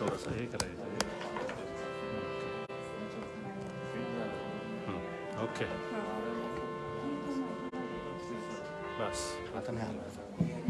थोडंसं हे करायचं हं, ओके। बस। आता नाही आलं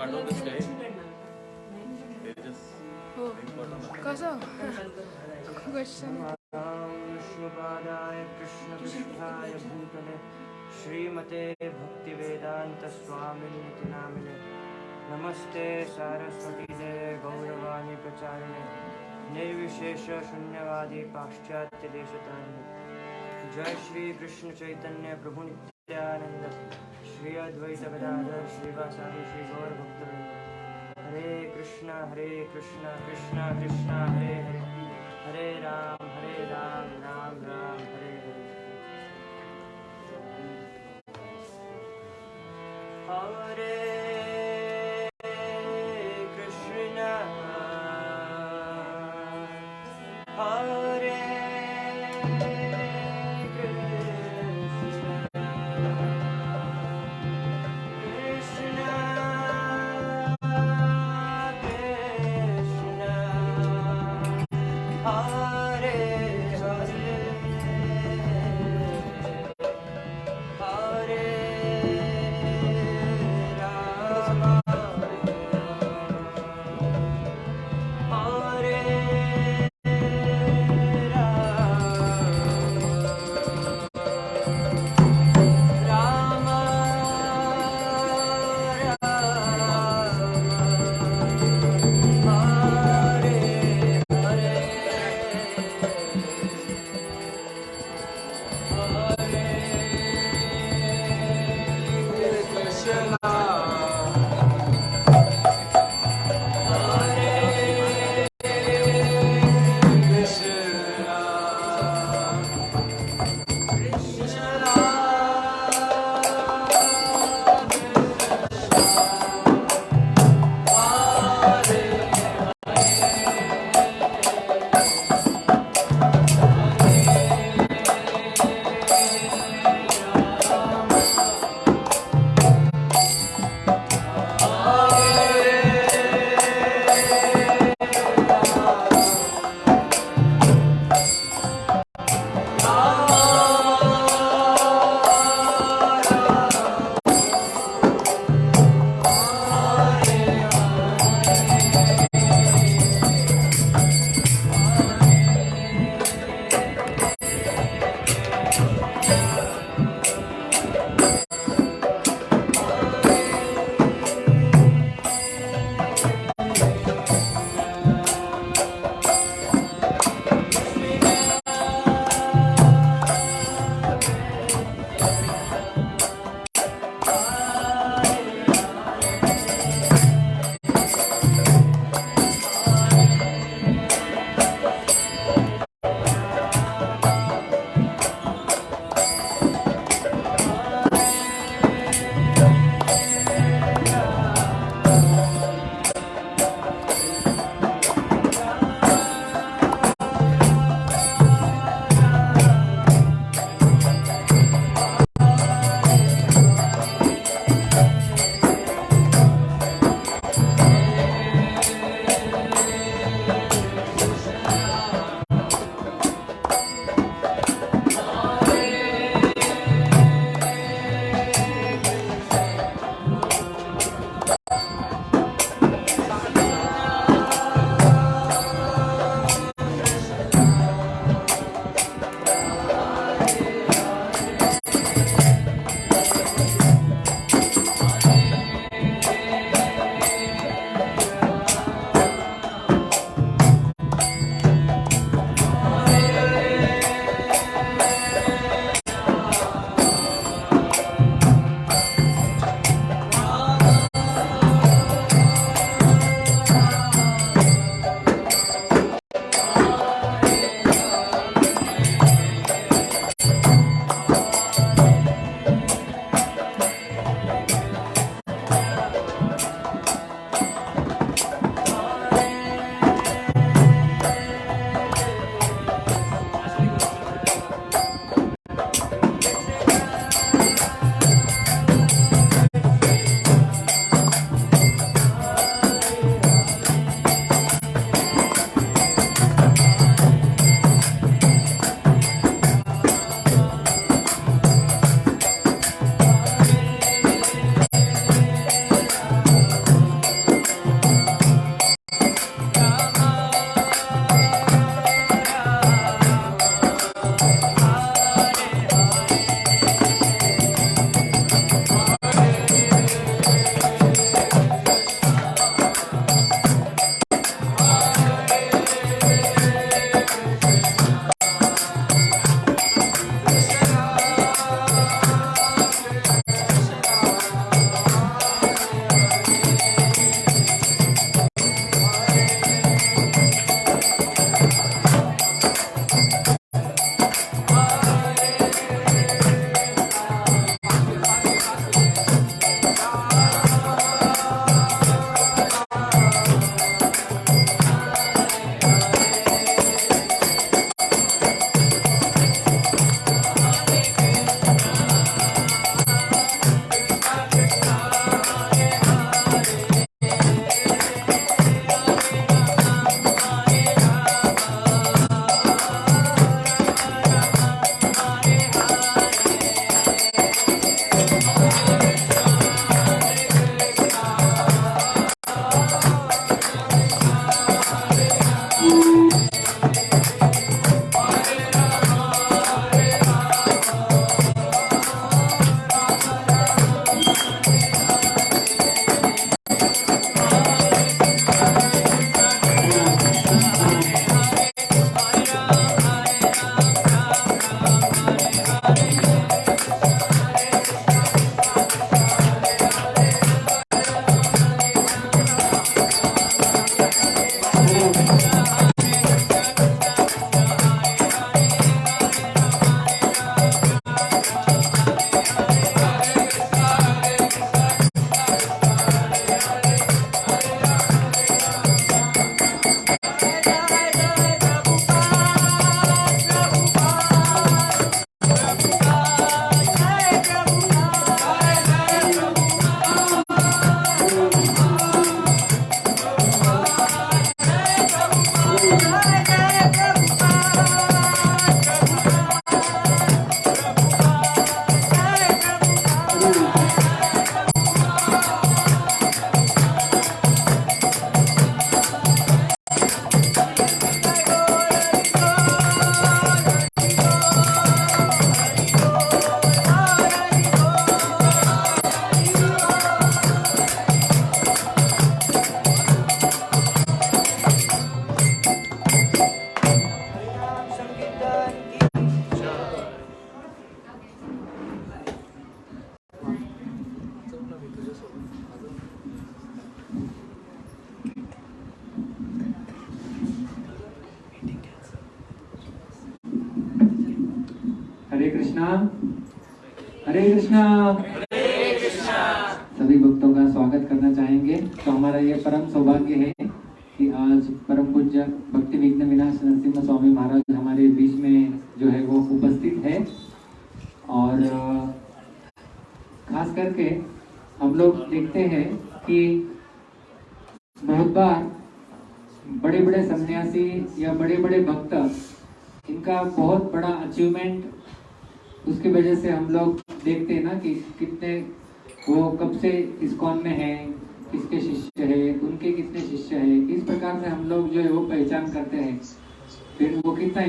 Link पाठवतेस काय? They just- विष्णुपादाय कृष्णपृष्ठाय भूतले श्रीमते भक्तिवेदान्तस्वामिनिति नामिने। नमस्ते सारस्वतीदेवे गौरवाणी प्रचारिणे। निर्विशेषशून्यवादी पाश्चात्यदेशतारिणे जय श्री कृष्ण चैतन्य प्रभु नित्यानंद श्री अद्वैत गदाधर श्रीवासादि श्री गौर भक्त हरे कृष्णा हरे कृष्णा कृष्णा कृष्णा, हरे हरे। हरे राम हरे राम राम राम, हरे हरे। हरे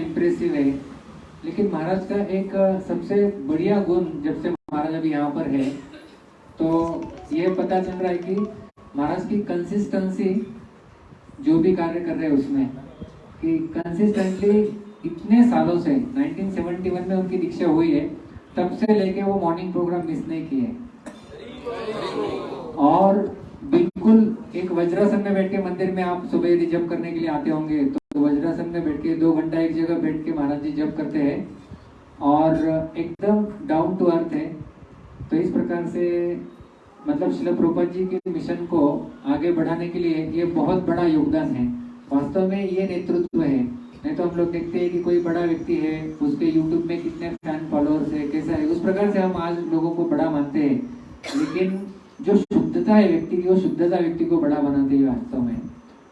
इम्प्रेसिव है। लेकिन महाराज का एक सबसे बढ़िया गुण जब से महाराज अभी यहाँ पर है तो ये पता चल रहा है कि महाराज की कंसिस्टेंसी जो भी कार्य कर रहे हैं उसमें, कि कंसिस्टेंटली इतने सालों से 1971 में उनकी दीक्षा हुई है, तब से लेके वो मॉर्निंग प्रोग्राम मिस नहीं किए। और बिल्कुल एक वज्रासन में बैठ के मंदिर में आप सुबह जप करने के लिए आते होंगे तो वज्रासन में बैठ के दो घंटा एक जगह बैठ के महाराज जी जप करते हैं और एकदम डाउन टू अर्थ है। तो इस प्रकार से मतलब शिला प्रभुपाद जी के मिशन को आगे बढ़ाने के लिए ये बहुत बड़ा योगदान है। वास्तव में ये नेतृत्व है। नहीं तो हम लोग देखते हैं कि कोई बड़ा व्यक्ति है, उसके यूट्यूब में कितने फ़ैन फॉलोअर्स है, कैसा है। उस प्रकार से हम आज लोगों को बड़ा मानते हैं। लेकिन जो शुद्धता है व्यक्ति की, वो शुद्धता व्यक्ति को बड़ा बनाती है वास्तव में।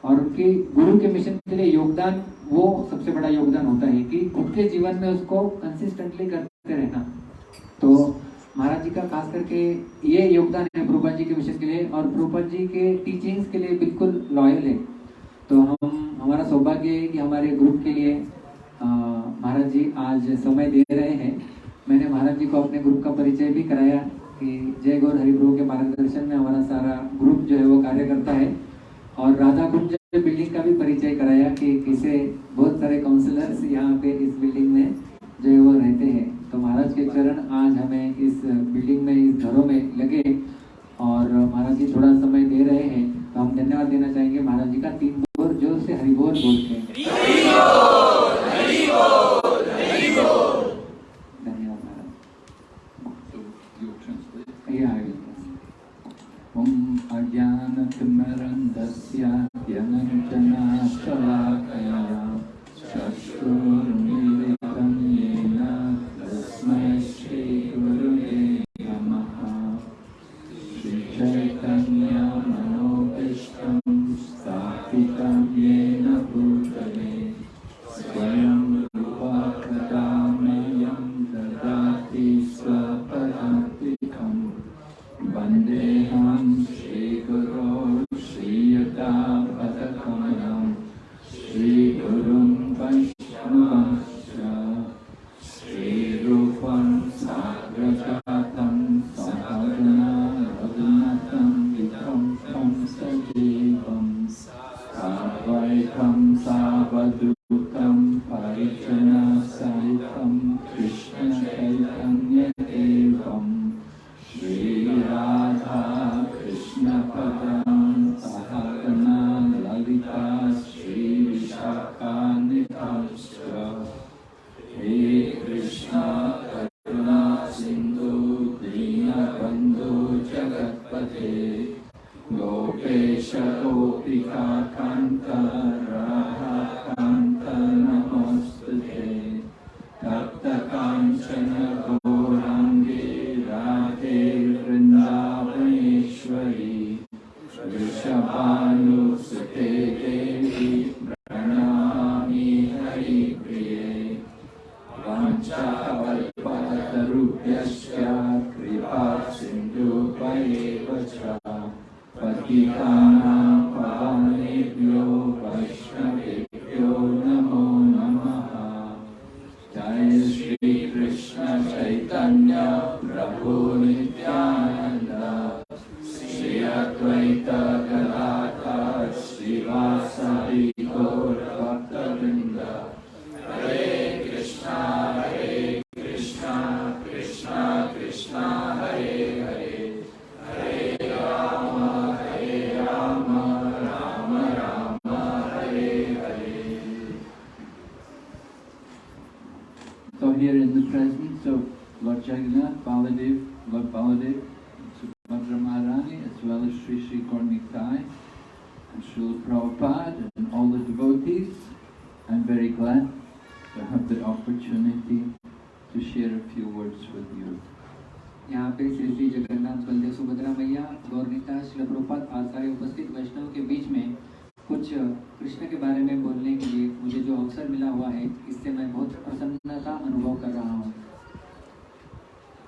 और उनकी गुरु के मिशन के लिए योगदान, वो सबसे बड़ा योगदान होता है कि खुद के जीवन में उसको कंसिस्टेंटली करते रहना। तो महाराज जी का खास करके ये योगदान है प्रभुपाद जी के मिशन के लिए और प्रभुपाद जी के टीचिंग्स के लिए बिल्कुल लॉयल है। तो हम, हमारा सौभाग्य है कि हमारे ग्रुप के लिए महाराज जी आज समय दे रहे हैं। मैंने महाराज जी को अपने ग्रुप का परिचय भी कराया कि जय गौर हरिप्रभु के मार्गदर्शन में हमारा सारा ग्रुप जो है वो कार्य करता है। और राधा कुंज बिल्डिंग का भी परिचय कराया कि किसे बहुत सारे काउंसलर्स यहाँ पे इस बिल्डिंग में जो है वो रहते हैं। तो महाराज के चरण आज हमें इस बिल्डिंग में, इस घरों में लगे और महाराज जी थोड़ा समय दे रहे हैं। तो हम धन्यवाद देना चाहेंगे। महाराज जी का तीन बोर ज़ोर से हरिबोल बोल के धन्यवाद महाराज। I Baladev, Lord Baladev, Subhadra Maharani, as well as Sri Sri Gornikai and Srila Prabhupada and all the devotees. I'm very glad to have the opportunity to share a few words with you. यहाँ पे श्री श्री जगन्नाथ बलदेव सुभद्रा मैया गौरनीता शिल प्रभुपाद आज सारे उपस्थित वैष्णव के बीच में कुछ कृष्ण के बारे में बोलने के लिए मुझे जो अवसर मिला हुआ है इससे मैं बहुत प्रसन्नता अनुभव कर रहा हूँ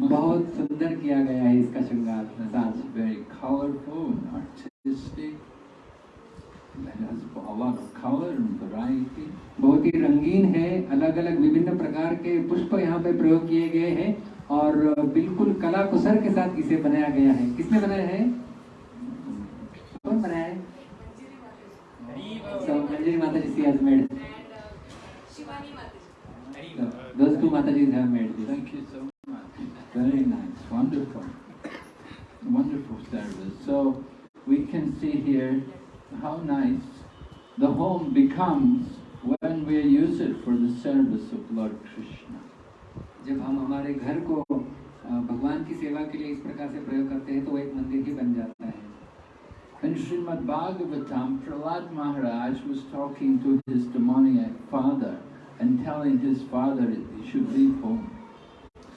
बहुत सुंदर किया गया है इसका श्रृंगार। मजाज वेरी कलरफुल आर्टिस्टिक बहुत ही रंगीन है अलग अलग विभिन्न प्रकार के पुष्प यहाँ पे प्रयोग किए गए हैं और बिल्कुल कला कुसर के साथ इसे बनाया गया है। किसने बनाया है? कौन बनाया है? माता जी माता जी thank you so much Very nice, wonderful, wonderful service. So we can see here how nice the home becomes when we use it for the service of Lord Krishna. जब हम हमारे घर को अ, भगवान की सेवा के लिए इस प्रकार से प्रयोग करते हैं तो वो एक मंदिर ही बन जाता है In Srimad Bhagavatam, Prahlad Maharaj was talking to his demoniac father and telling his father he should leave home.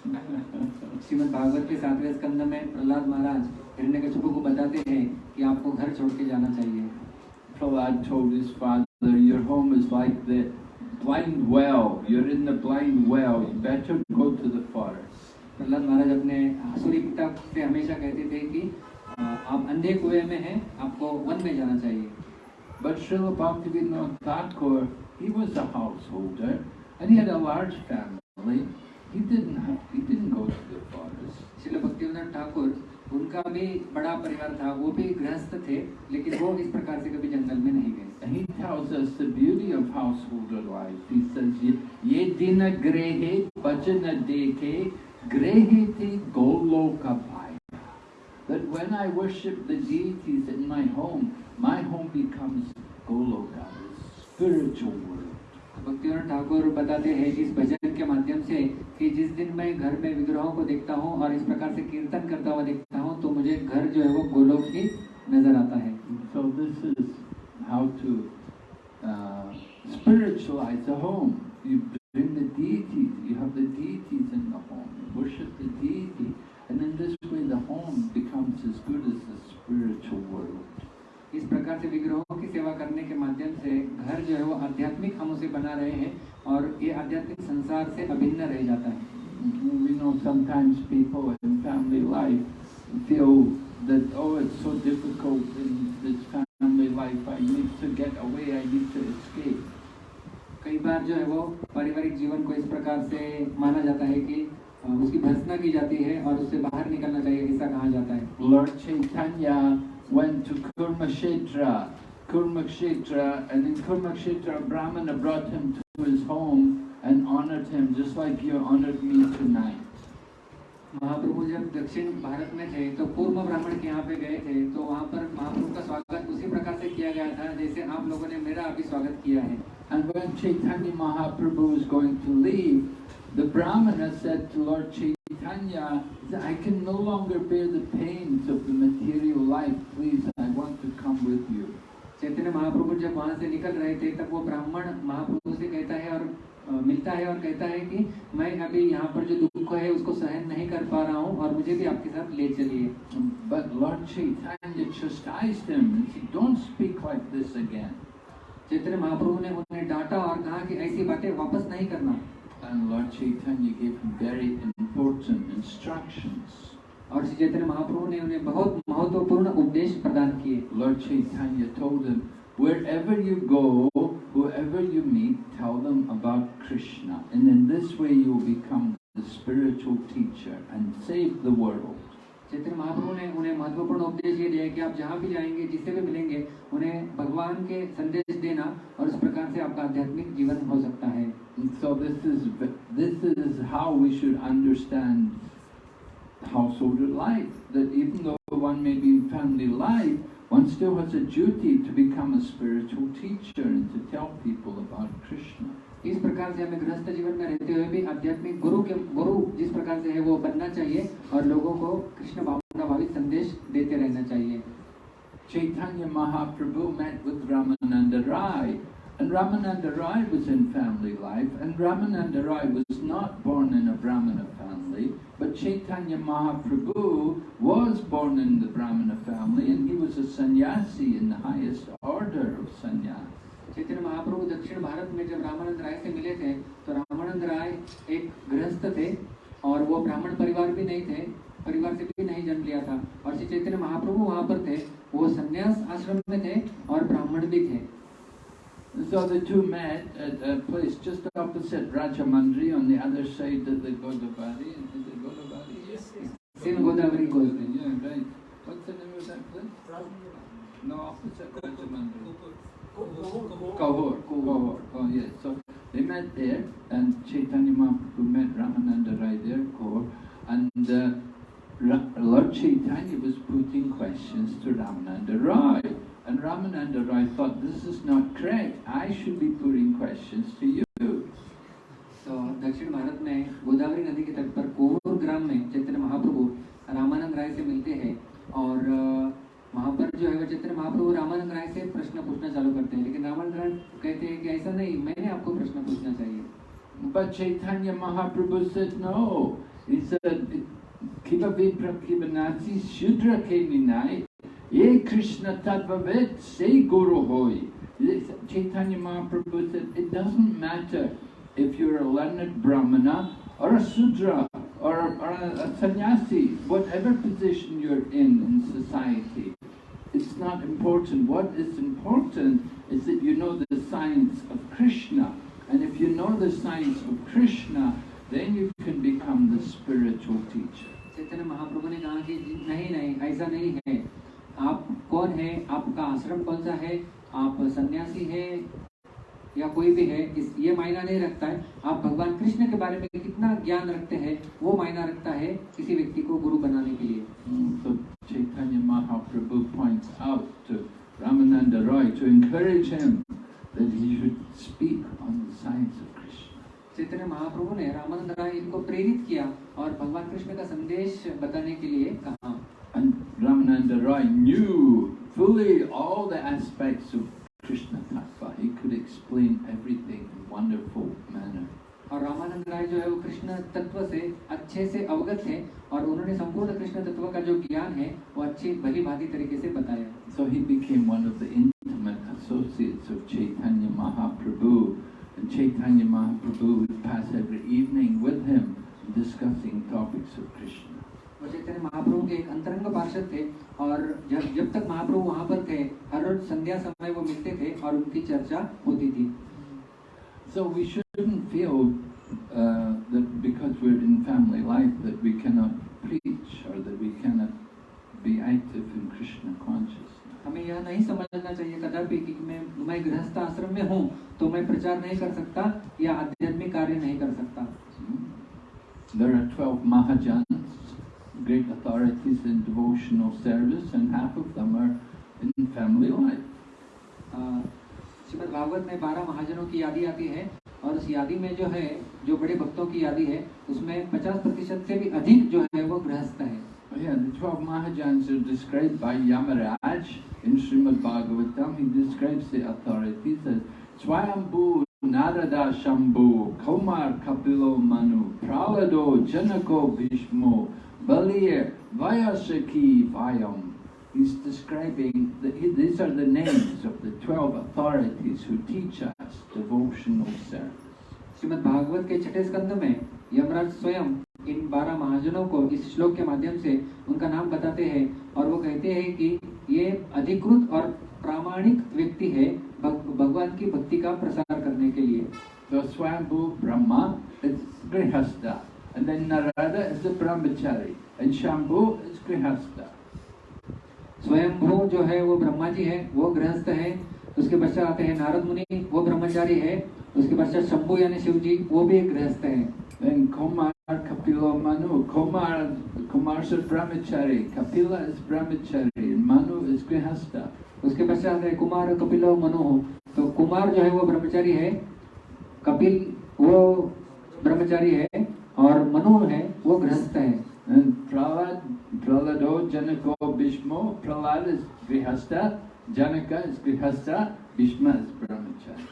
Shrimad Bhagavat के सातवें स्कंद में प्रहलाद महाराज हिरण्यकशिपु को बताते हैं कि आपको घर छोड़ के जाना चाहिए Prahlad told his father, Your home is like the blind well. You're in the blind well. You better go to the forest. Prahlad महाराज अपने आसुरी पिता से हमेशा कहते थे कि आप अंधे कुएँ में हैं आपको वन में जाना चाहिए But Srila Bhaktivinoda Thakur, he was a householder and he had a large family. He didn't have, he didn't go to the forest. Srila Bhaktivinod Thakur उनका भी बड़ा परिवार था वो भी गृहस्थ थे लेकिन वो इस प्रकार से कभी जंगल में नहीं गए And he tells us the beauty of householder life. He says, "Ye- Ye dina grehe bhajana deke grehe te goloka bhaya." That when I worship the deities in my home, my home becomes goloka, the spiritual world. Bhaktivinod Thakur बताते हैं इस भजन के माध्यम से कि जिस दिन मैं घर में विग्रहों को देखता हूँ और इस प्रकार से कीर्तन करता हुआ देखता हूँ तो मुझे घर जो है वो गोलोक ही नज़र आता है So this is how to uh, spiritualize a home. You bring the deities, you have the deities in the home, you worship the deity, and in this way the home becomes as good as the spiritual world. इस प्रकार से विग्रहों की सेवा करने के माध्यम से घर जो है वो आध्यात्मिक हम उसे बना रहे हैं और ये आध्यात्मिक संसार से अभिन्न रह जाता है। We know sometimes people in family life feel that, oh, it's so difficult in this family life, I need to get away, I need to escape. कई बार जो है वो पारिवारिक जीवन को इस प्रकार से माना जाता है कि उसकी भर्सना की जाती है और उससे बाहर निकलना चाहिए ऐसा कहा जाता है। Lord Chaitanya went to Kurmakshetra, Kurmakshetra, and in Kurmakshetra, a Brahmana brought him to his home and honored him just like you honored me tonight. महाप्रभु जब दक्षिण भारत में थे तो पूर्व ब्राह्मण के यहाँ पे गए थे तो वहाँ पर महाप्रभु का स्वागत उसी प्रकार से किया गया था जैसे आप लोगों ने मेरा अभी स्वागत किया है And when Chaitanya Mahaprabhu was going to leave, the Brahmana said to Lord Chaitanya, I can no longer bear the pains of the material life. Please, I want to come with you. Chaitanya Mahaprabhu जब वहाँ से निकल रहे थे तब वो ब्राह्मण महाप्रभु से कहता है और मिलता है और कहता है कि मैं अभी यहाँ पर जो दुख है उसको सहन नहीं कर पा रहा हूँ और मुझे भी आपके साथ ले चलिए But Lord Chaitanya chastised him and said, Don't speak like this again. Chaitanya Mahaprabhu ने उन्हें डांटा और कहा कि ऐसी बातें वापस नहीं करना And Lord Chaitanya gave him very important instructions. और श्री चैतन्य महाप्रभु ने उन्हें बहुत महत्वपूर्ण उपदेश प्रदान किए Lord Chaitanya told him, Wherever you go, whoever you meet, tell them about Krishna. And in this way you will become the spiritual teacher and save the world. Chaitanya Mahaprabhu ने उन्हें महत्वपूर्ण उपदेश ये दिया कि आप जहाँ भी जाएँगे जिससे भी मिलेंगे उन्हें भगवान के संदेश देना और उस प्रकार से आपका आध्यात्मिक जीवन हो सकता है so this is this is how we should understand householder life. That even though one may be in family life, one still has a duty to become a spiritual teacher and to tell people about Krishna. इस प्रकार से हमें गृहस्थ जीवन में रहते हुए भी आध्यात्मिक गुरु के गुरु जिस प्रकार से है वो बनना चाहिए और लोगों को कृष्ण भावना भावित संदेश देते रहना चाहिए Chaitanya Mahaprabhu met with Ramananda Rai, and Ramananda Rai was in family life, and Ramananda Rai was not born in a Brahmana family, but Chaitanya Mahaprabhu was born in the Brahmana family, and he was a sannyasi in the highest order of sannyas. Chaitanya Mahaprabhu दक्षिण भारत में जब रामानंद राय से मिले थे तो रामानंद राय एक गृहस्थ थे और वो ब्राह्मण परिवार भी नहीं थे परिवार से भी नहीं जन्म लिया था और श्री चैतन्य महाप्रभु वहाँ पर थे वो संन्यास आश्रम में थे और ब्राह्मण भी थे So the two met at a place just opposite Rajamandri on the other side of the Godavari. Is it Godavari? Yes. सिन गोदावरी को Yeah, right. What's the name of that place? No, opposite Rajamandri. Kahor. Kahor. Oh, yes. So they met there, and Chaitanya Mahaprabhu met Ramananda Rai there, Kahor, and uh, Lord Chaitanya was putting questions to Ramananda Rai. And Ramananda Rai thought, this is not correct. I should be putting questions to you. तो दक्षिण भारत में गोदावरी नदी के तट पर कोहर ग्राम में चैतन्य महाप्रभु रामानंद राय से मिलते हैं और अ, वहाँ पर जो है चैतन्य महाप्रभु रामानंद राय से प्रश्न पूछना चालू करते हैं लेकिन रामानंद राय कहते हैं कि ऐसा नहीं मैंने आपको प्रश्न पूछना चाहिए But Chaitanya Mahaprabhu said no. He said, Kiva Vipra Kivanati Shudra Keminai, Ye Krishna Tattvavet, say Guru Hoy. Chaitanya Mahaprabhu said, it doesn't matter if you're a learned Brahmana or a Sudra or, or a, a sannyasi, whatever position you're in in society. It's not important. What is important is that you know the science of Krishna. And if you know the science of Krishna, then you can become the spiritual teacher. Chaitanya Mahaprabhu ने कहा कि जी- नहीं नहीं ऐसा नहीं है आप कौन है आपका आश्रम कौन सा है आप सन्यासी है या कोई भी है इस ये मायना नहीं रखता है। आप भगवान कृष्ण के बारे में कितना ज्ञान रखते हैं वो मायना रखता है किसी व्यक्ति को गुरु बनाने के लिए। महाप्रभु ने रामानंद रॉय इनको प्रेरित किया और भगवान कृष्ण का संदेश बताने के लिए कहा। Ramanand Roy knew fully all the aspects of Krishna he could explain everything in wonderful manner और रामानंद राय जो है वो कृष्ण तत्व से अच्छे से अवगत है और उन्होंने संपूर्ण कृष्ण तत्व का जो ज्ञान है वो अच्छे भली भांति तरीके से बताया। So he became one of the intimate associates of Chaitanya Mahaprabhu Chaitanya Mahaprabhu discussing topics of Krishna. वो चैतन्य महाप्रभु के एक अंतरंग पार्षद थे और जब जब तक महाप्रभु वहाँ पर थे हर रोज संध्या समय वो मिलते थे और उनकी चर्चा होती थी So we shouldn't feel uh, that because we're in family life that we cannot preach or that we cannot be active in Krishna consciousness. हमें यह नहीं समझना चाहिए कदापि कि मैं मैं गृहस्थ आश्रम में हूँ तो मैं प्रचार नहीं कर सकता या आध्यात्मिक कार्य नहीं कर सकता Hmm? There are 12 Mahajans, great authorities in devotional service, and half of them are in family life. अ, श्रीमद् भागवत में बारह महाजनों की यादी आती है और उस यादी में जो है जो बड़े भक्तों की यादी है उसमें 50 प्रतिशत से भी अधिक जो है वो गृहस्थ है Oh, yeah, the 12 Mahajans are described by Yamaraj in Srimad Bhagavatam. He describes the authorities as Swayambhu, Narada Shambhu, Kaumar Kapilo Manu, Pralado, Janako Bhishmo, Balir, Vayasaki Vayam. He's describing, the, he- these are the names of the 12 authorities who teach us devotional service. Shrimad Bhagavat के छठे स्कंद में यमराज स्वयं इन बारह महाजनों को इस श्लोक के माध्यम से उनका नाम बताते हैं और वो कहते हैं कि ये अधिकृत और प्रामाणिक व्यक्ति है भग, भगवान की भक्ति का प्रसार करने के लिए So Swambhu Brahma is Grihastha, and then Narada is the Brahmachari, and Shambhu is grihastha. स्वयंभू जो है वो ब्रह्मा जी है वो गृहस्थ है उसके पश्चात आते हैं नारद मुनि वो ब्रह्मचारी है उसके पश्चात शंभु यानी शिव जी वो भी एक गृहस्थ है Then Kumar, Kapila, Manu. Kumar, Kumar's a brahmachari. Kapila is brahmachari. Manu grihastha. उसके पश्चात है कुमार कपिल और मनु तो कुमार जो है वो ब्रह्मचारी है कपिल वो ब्रह्मचारी है और मनु है वो गृहस्थ है Bhishmo. Prahlad is grihastha. Janaka is grihastha. Bhishma is brahmachari.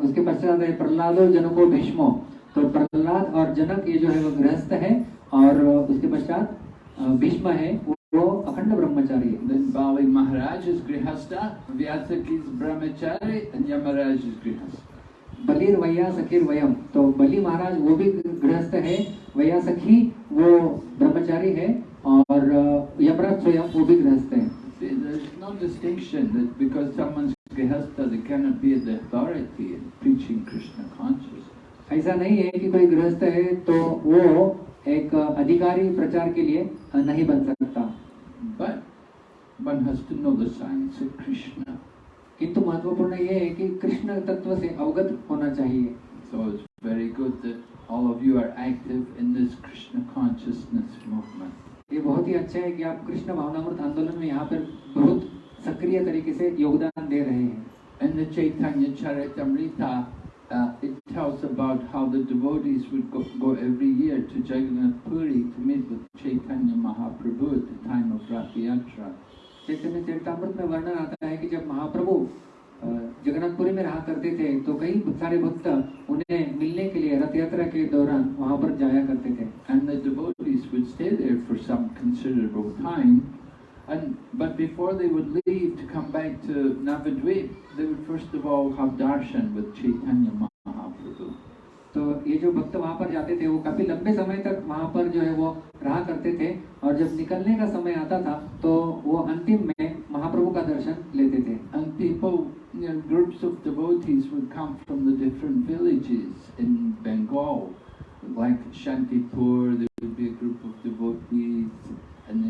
उसके पश्चात है प्रहलादो जनको भीष्मो तो प्रहलाद और जनक ये जो है वो गृहस्थ है और उसके पश्चात भीष्म है वो अखंड ब्रह्मचारी बाबा महाराज गृहस्थ व्यास की ब्रह्मचारी यमराज गृहस्थ बलिर वैया सखीर वयम तो बलि महाराज वो भी गृहस्थ है वैया सखी वो ब्रह्मचारी है और uh, यमराज स्वयं वो भी गृहस्थ है। There's no distinction that because someone's grihastha, they cannot be the authority in preaching Krishna consciousness. ऐसा नहीं है कि कोई गृहस्थ है तो वो एक अधिकारी प्रचार के लिए नहीं बन सकता has to know the science of Krishna. किंतु महत्वपूर्ण ये है कि कृष्ण तत्व से अवगत होना चाहिए So it's very good that all of you are active in this Krishna consciousness movement. ये बहुत ही अच्छा है कि आप कृष्ण भावनामृत आंदोलन में यहाँ पर बहुत सक्रिय तरीके से योगदान दे रहे हैं In the Chaitanya Charitamrita, uh, it tells about how the devotees would go, go every year to Jagannath Puri to meet with Chaitanya Mahaprabhu at the time of Rath Yatra. चैतन्य चरितमृत में वर्णन आता है कि जब महाप्रभु जगन्नाथपुरी में रहा करते थे तो कई सारे भक्त उन्हें मिलने के लिए रथ यात्रा के दौरान वहाँ पर जाया करते थे And the devotees would stay there for some considerable time. And but before they would leave to come back to Navadvip, they would first of all have darshan with Chaitanya Mahaprabhu. तो ये जो भक्त वहां पर जाते थे वो काफी लंबे समय तक वहां पर जो है वो रहा करते थे और जब निकलने का समय आता था तो वो अंतिम में महाप्रभु का दर्शन लेते थे And people, you know, groups of devotees would come from the different villages in Bengal. Like Shantipur, there would be a group of devotees.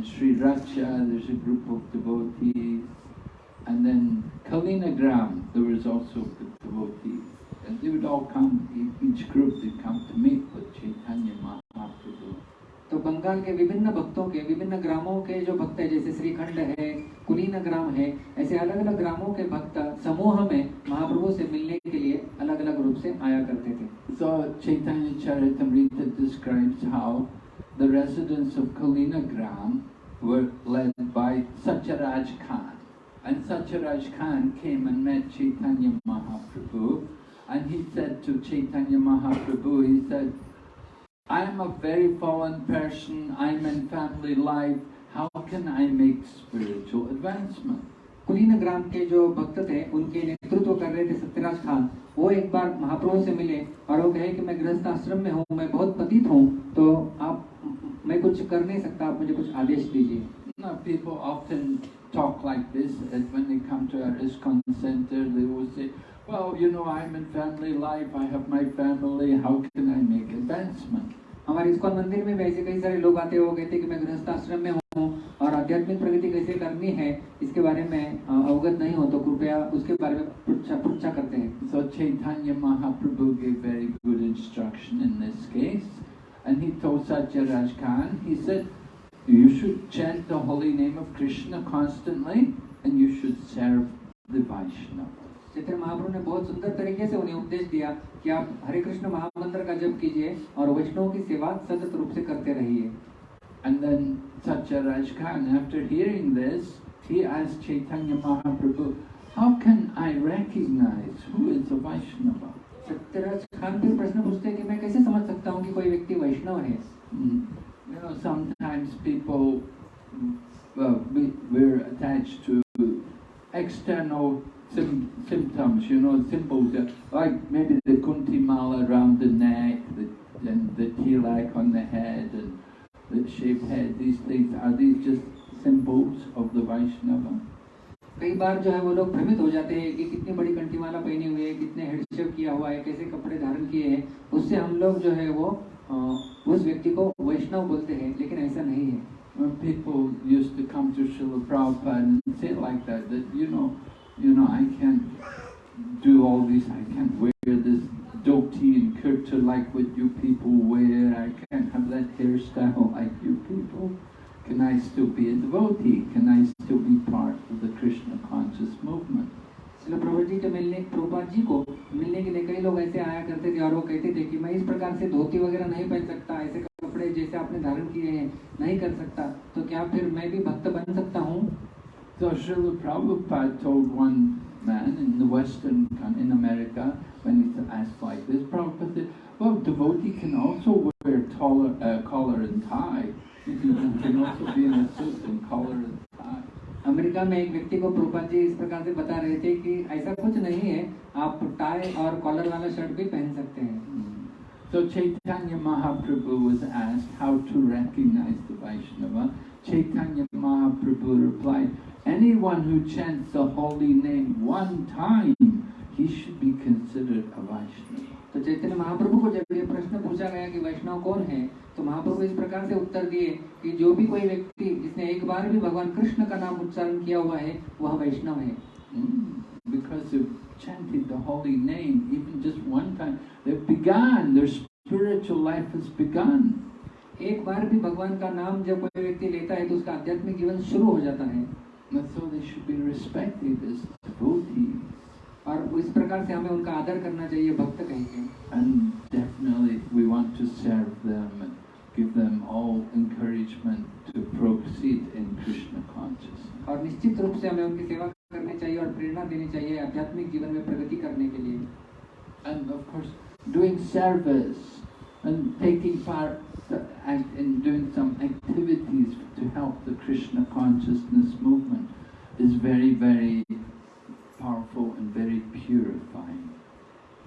Sri Racha, there's a group of devotees. And then Kalinagram, there was also devotees. And they would all come, e- each group, they'd come to meet with Chaitanya Mahaprabhu. तो बंगाल के विभिन्न भक्तों के विभिन्न ग्रामों के जो भक्त है जैसे श्रीखंड है कुलीन ग्राम है ऐसे अलग अलग ग्रामों के भक्त समूह में महाप्रभु से मिलने के लिए अलग अलग रूप से आया करते थे So Chaitanya Charitamrita describes how the residents of Kalina Gram were led by Satyaraj Khan. And Satyaraj Khan came and met Chaitanya Mahaprabhu and he said to Chaitanya Mahaprabhu, he said, I am a very fallen person, I'm in family life, how can I make spiritual advancement? कुलीन ग्राम के जो भक्त थे उनके नेतृत्व कर रहे थे सत्यराज खान वो एक बार महाप्रभु से मिले और वो कहे कि मैं गृहस्थ आश्रम में हूँ मैं बहुत पतित हूँ तो आप मैं कुछ कर नहीं सकता आप मुझे कुछ आदेश दीजिए Now, people often talk like this and when they come to our ISKCON center. They will say, well, you know, I'm in family life, I have my family, how can I make advancement? हमारे ISKCON मंदिर में ऐसे कई सारे लोग आते हैं कहते हैं कि मैं गृहस्थ आश्रम में हूँ और आध्यात्मिक प्रगति कैसे करनी है इसके बारे में अ, अवगत नहीं हो तो कृपया उसके बारे में पृच्छा पृच्छा करते हैं So Chaitanya Mahaprabhu gave very good instruction in this case. and he told Satyaraj Khan, he said, you should chant the holy name of Krishna constantly and you should serve the Vaishnava. Chaitanya Mahaprabhu ने बहुत सुंदर तरीके से उन्हें उपदेश दिया कि आप हरे कृष्ण महामंत्र का जप कीजिए और वैष्णव की सेवा सतत रूप से करते रहिए एंड देन सचर Raj Khan after hearing this he asked Chaitanya Mahaprabhu how can I recognise who is a Vaishnava Satyaraj Khan फिर प्रश्न पूछते हैं कि मैं कैसे समझ सकता हूँ कि कोई व्यक्ति वैष्णव है Mm. You know, sometimes people, mm, well, we, we're attached to external sim- symptoms, you know, symbols, that- like maybe the kunti mala around the neck, the, and the tilak on the head, and the shaved head, these things, are these just symbols of the Vaishnava? कई बार जो है वो लोग भ्रमित हो जाते हैं कि कितनी बड़ी कंठीमाला पहनी हुई है कितने हेडशेप किया हुआ है कैसे कपड़े धारण किए हैं उससे हम लोग जो है वो उस व्यक्ति को वैष्णव बोलते हैं लेकिन ऐसा नहीं है when people used to come to Srila Prabhupada and say like that, that you know, you know, I can't do all this, I can't wear this dhoti and kurta like what you people wear, I can't have that hairstyle like you people. Can I still be a devotee? Can I still be part of the Krishna conscious movement? शिल प्रभु जी के मिलने प्रभुपाद जी को मिलने के लिए कई लोग ऐसे आया करते थे और वो कहते थे कि मैं इस प्रकार से धोती वगैरह नहीं पहन सकता ऐसे कपड़े जैसे आपने धारण किए हैं नहीं कर सकता तो क्या फिर मैं भी भक्त बन सकता हूँ So Srila Prabhupada told one man in the Western, in America, when he's asked like this, Prabhupada said, well, devotee can also wear taller, uh, collar and tie. America में एक व्यक्ति को प्रूपा जी इस प्रकार से बता रहे थे कि ऐसा कुछ नहीं है आप टाई और कॉलर वाला शर्ट भी पहन सकते हैं। तो Chaitanya Mahaprabhu how to recognise the Vaishnava Chaitanya Mahaprabhu reply Anyone who chants the holy name one time, he should be considered a Vaishnava. तो चैतन्य महाप्रभु को जब ये प्रश्न पूछा गया कि वैष्णव कौन है तो महाप्रभु इस प्रकार से उत्तर दिए कि जो भी कोई व्यक्ति जिसने एक बार भी भगवान कृष्ण का नाम उच्चारण किया हुआ है वह वैष्णव है Mm, Because they've chanted the holy name even just one time. They've begun, their spiritual life has begun. एक बार भी भगवान का नाम जब कोई व्यक्ति लेता है तो उसका आध्यात्मिक जीवन शुरू हो जाता है And so they should be respected as devotees. और इस प्रकार से हमें उनका आदर करना चाहिए भक्त कहेंगे And definitely we want to serve them and give them all encouragement to proceed in Krishna consciousness. और निश्चित रूप से हमें उनकी सेवा करनी चाहिए और प्रेरणा देनी चाहिए आध्यात्मिक जीवन में प्रगति करने के लिए And of course, doing service and taking part act in doing some activities to help the Krishna consciousness movement is very, very powerful and very purifying.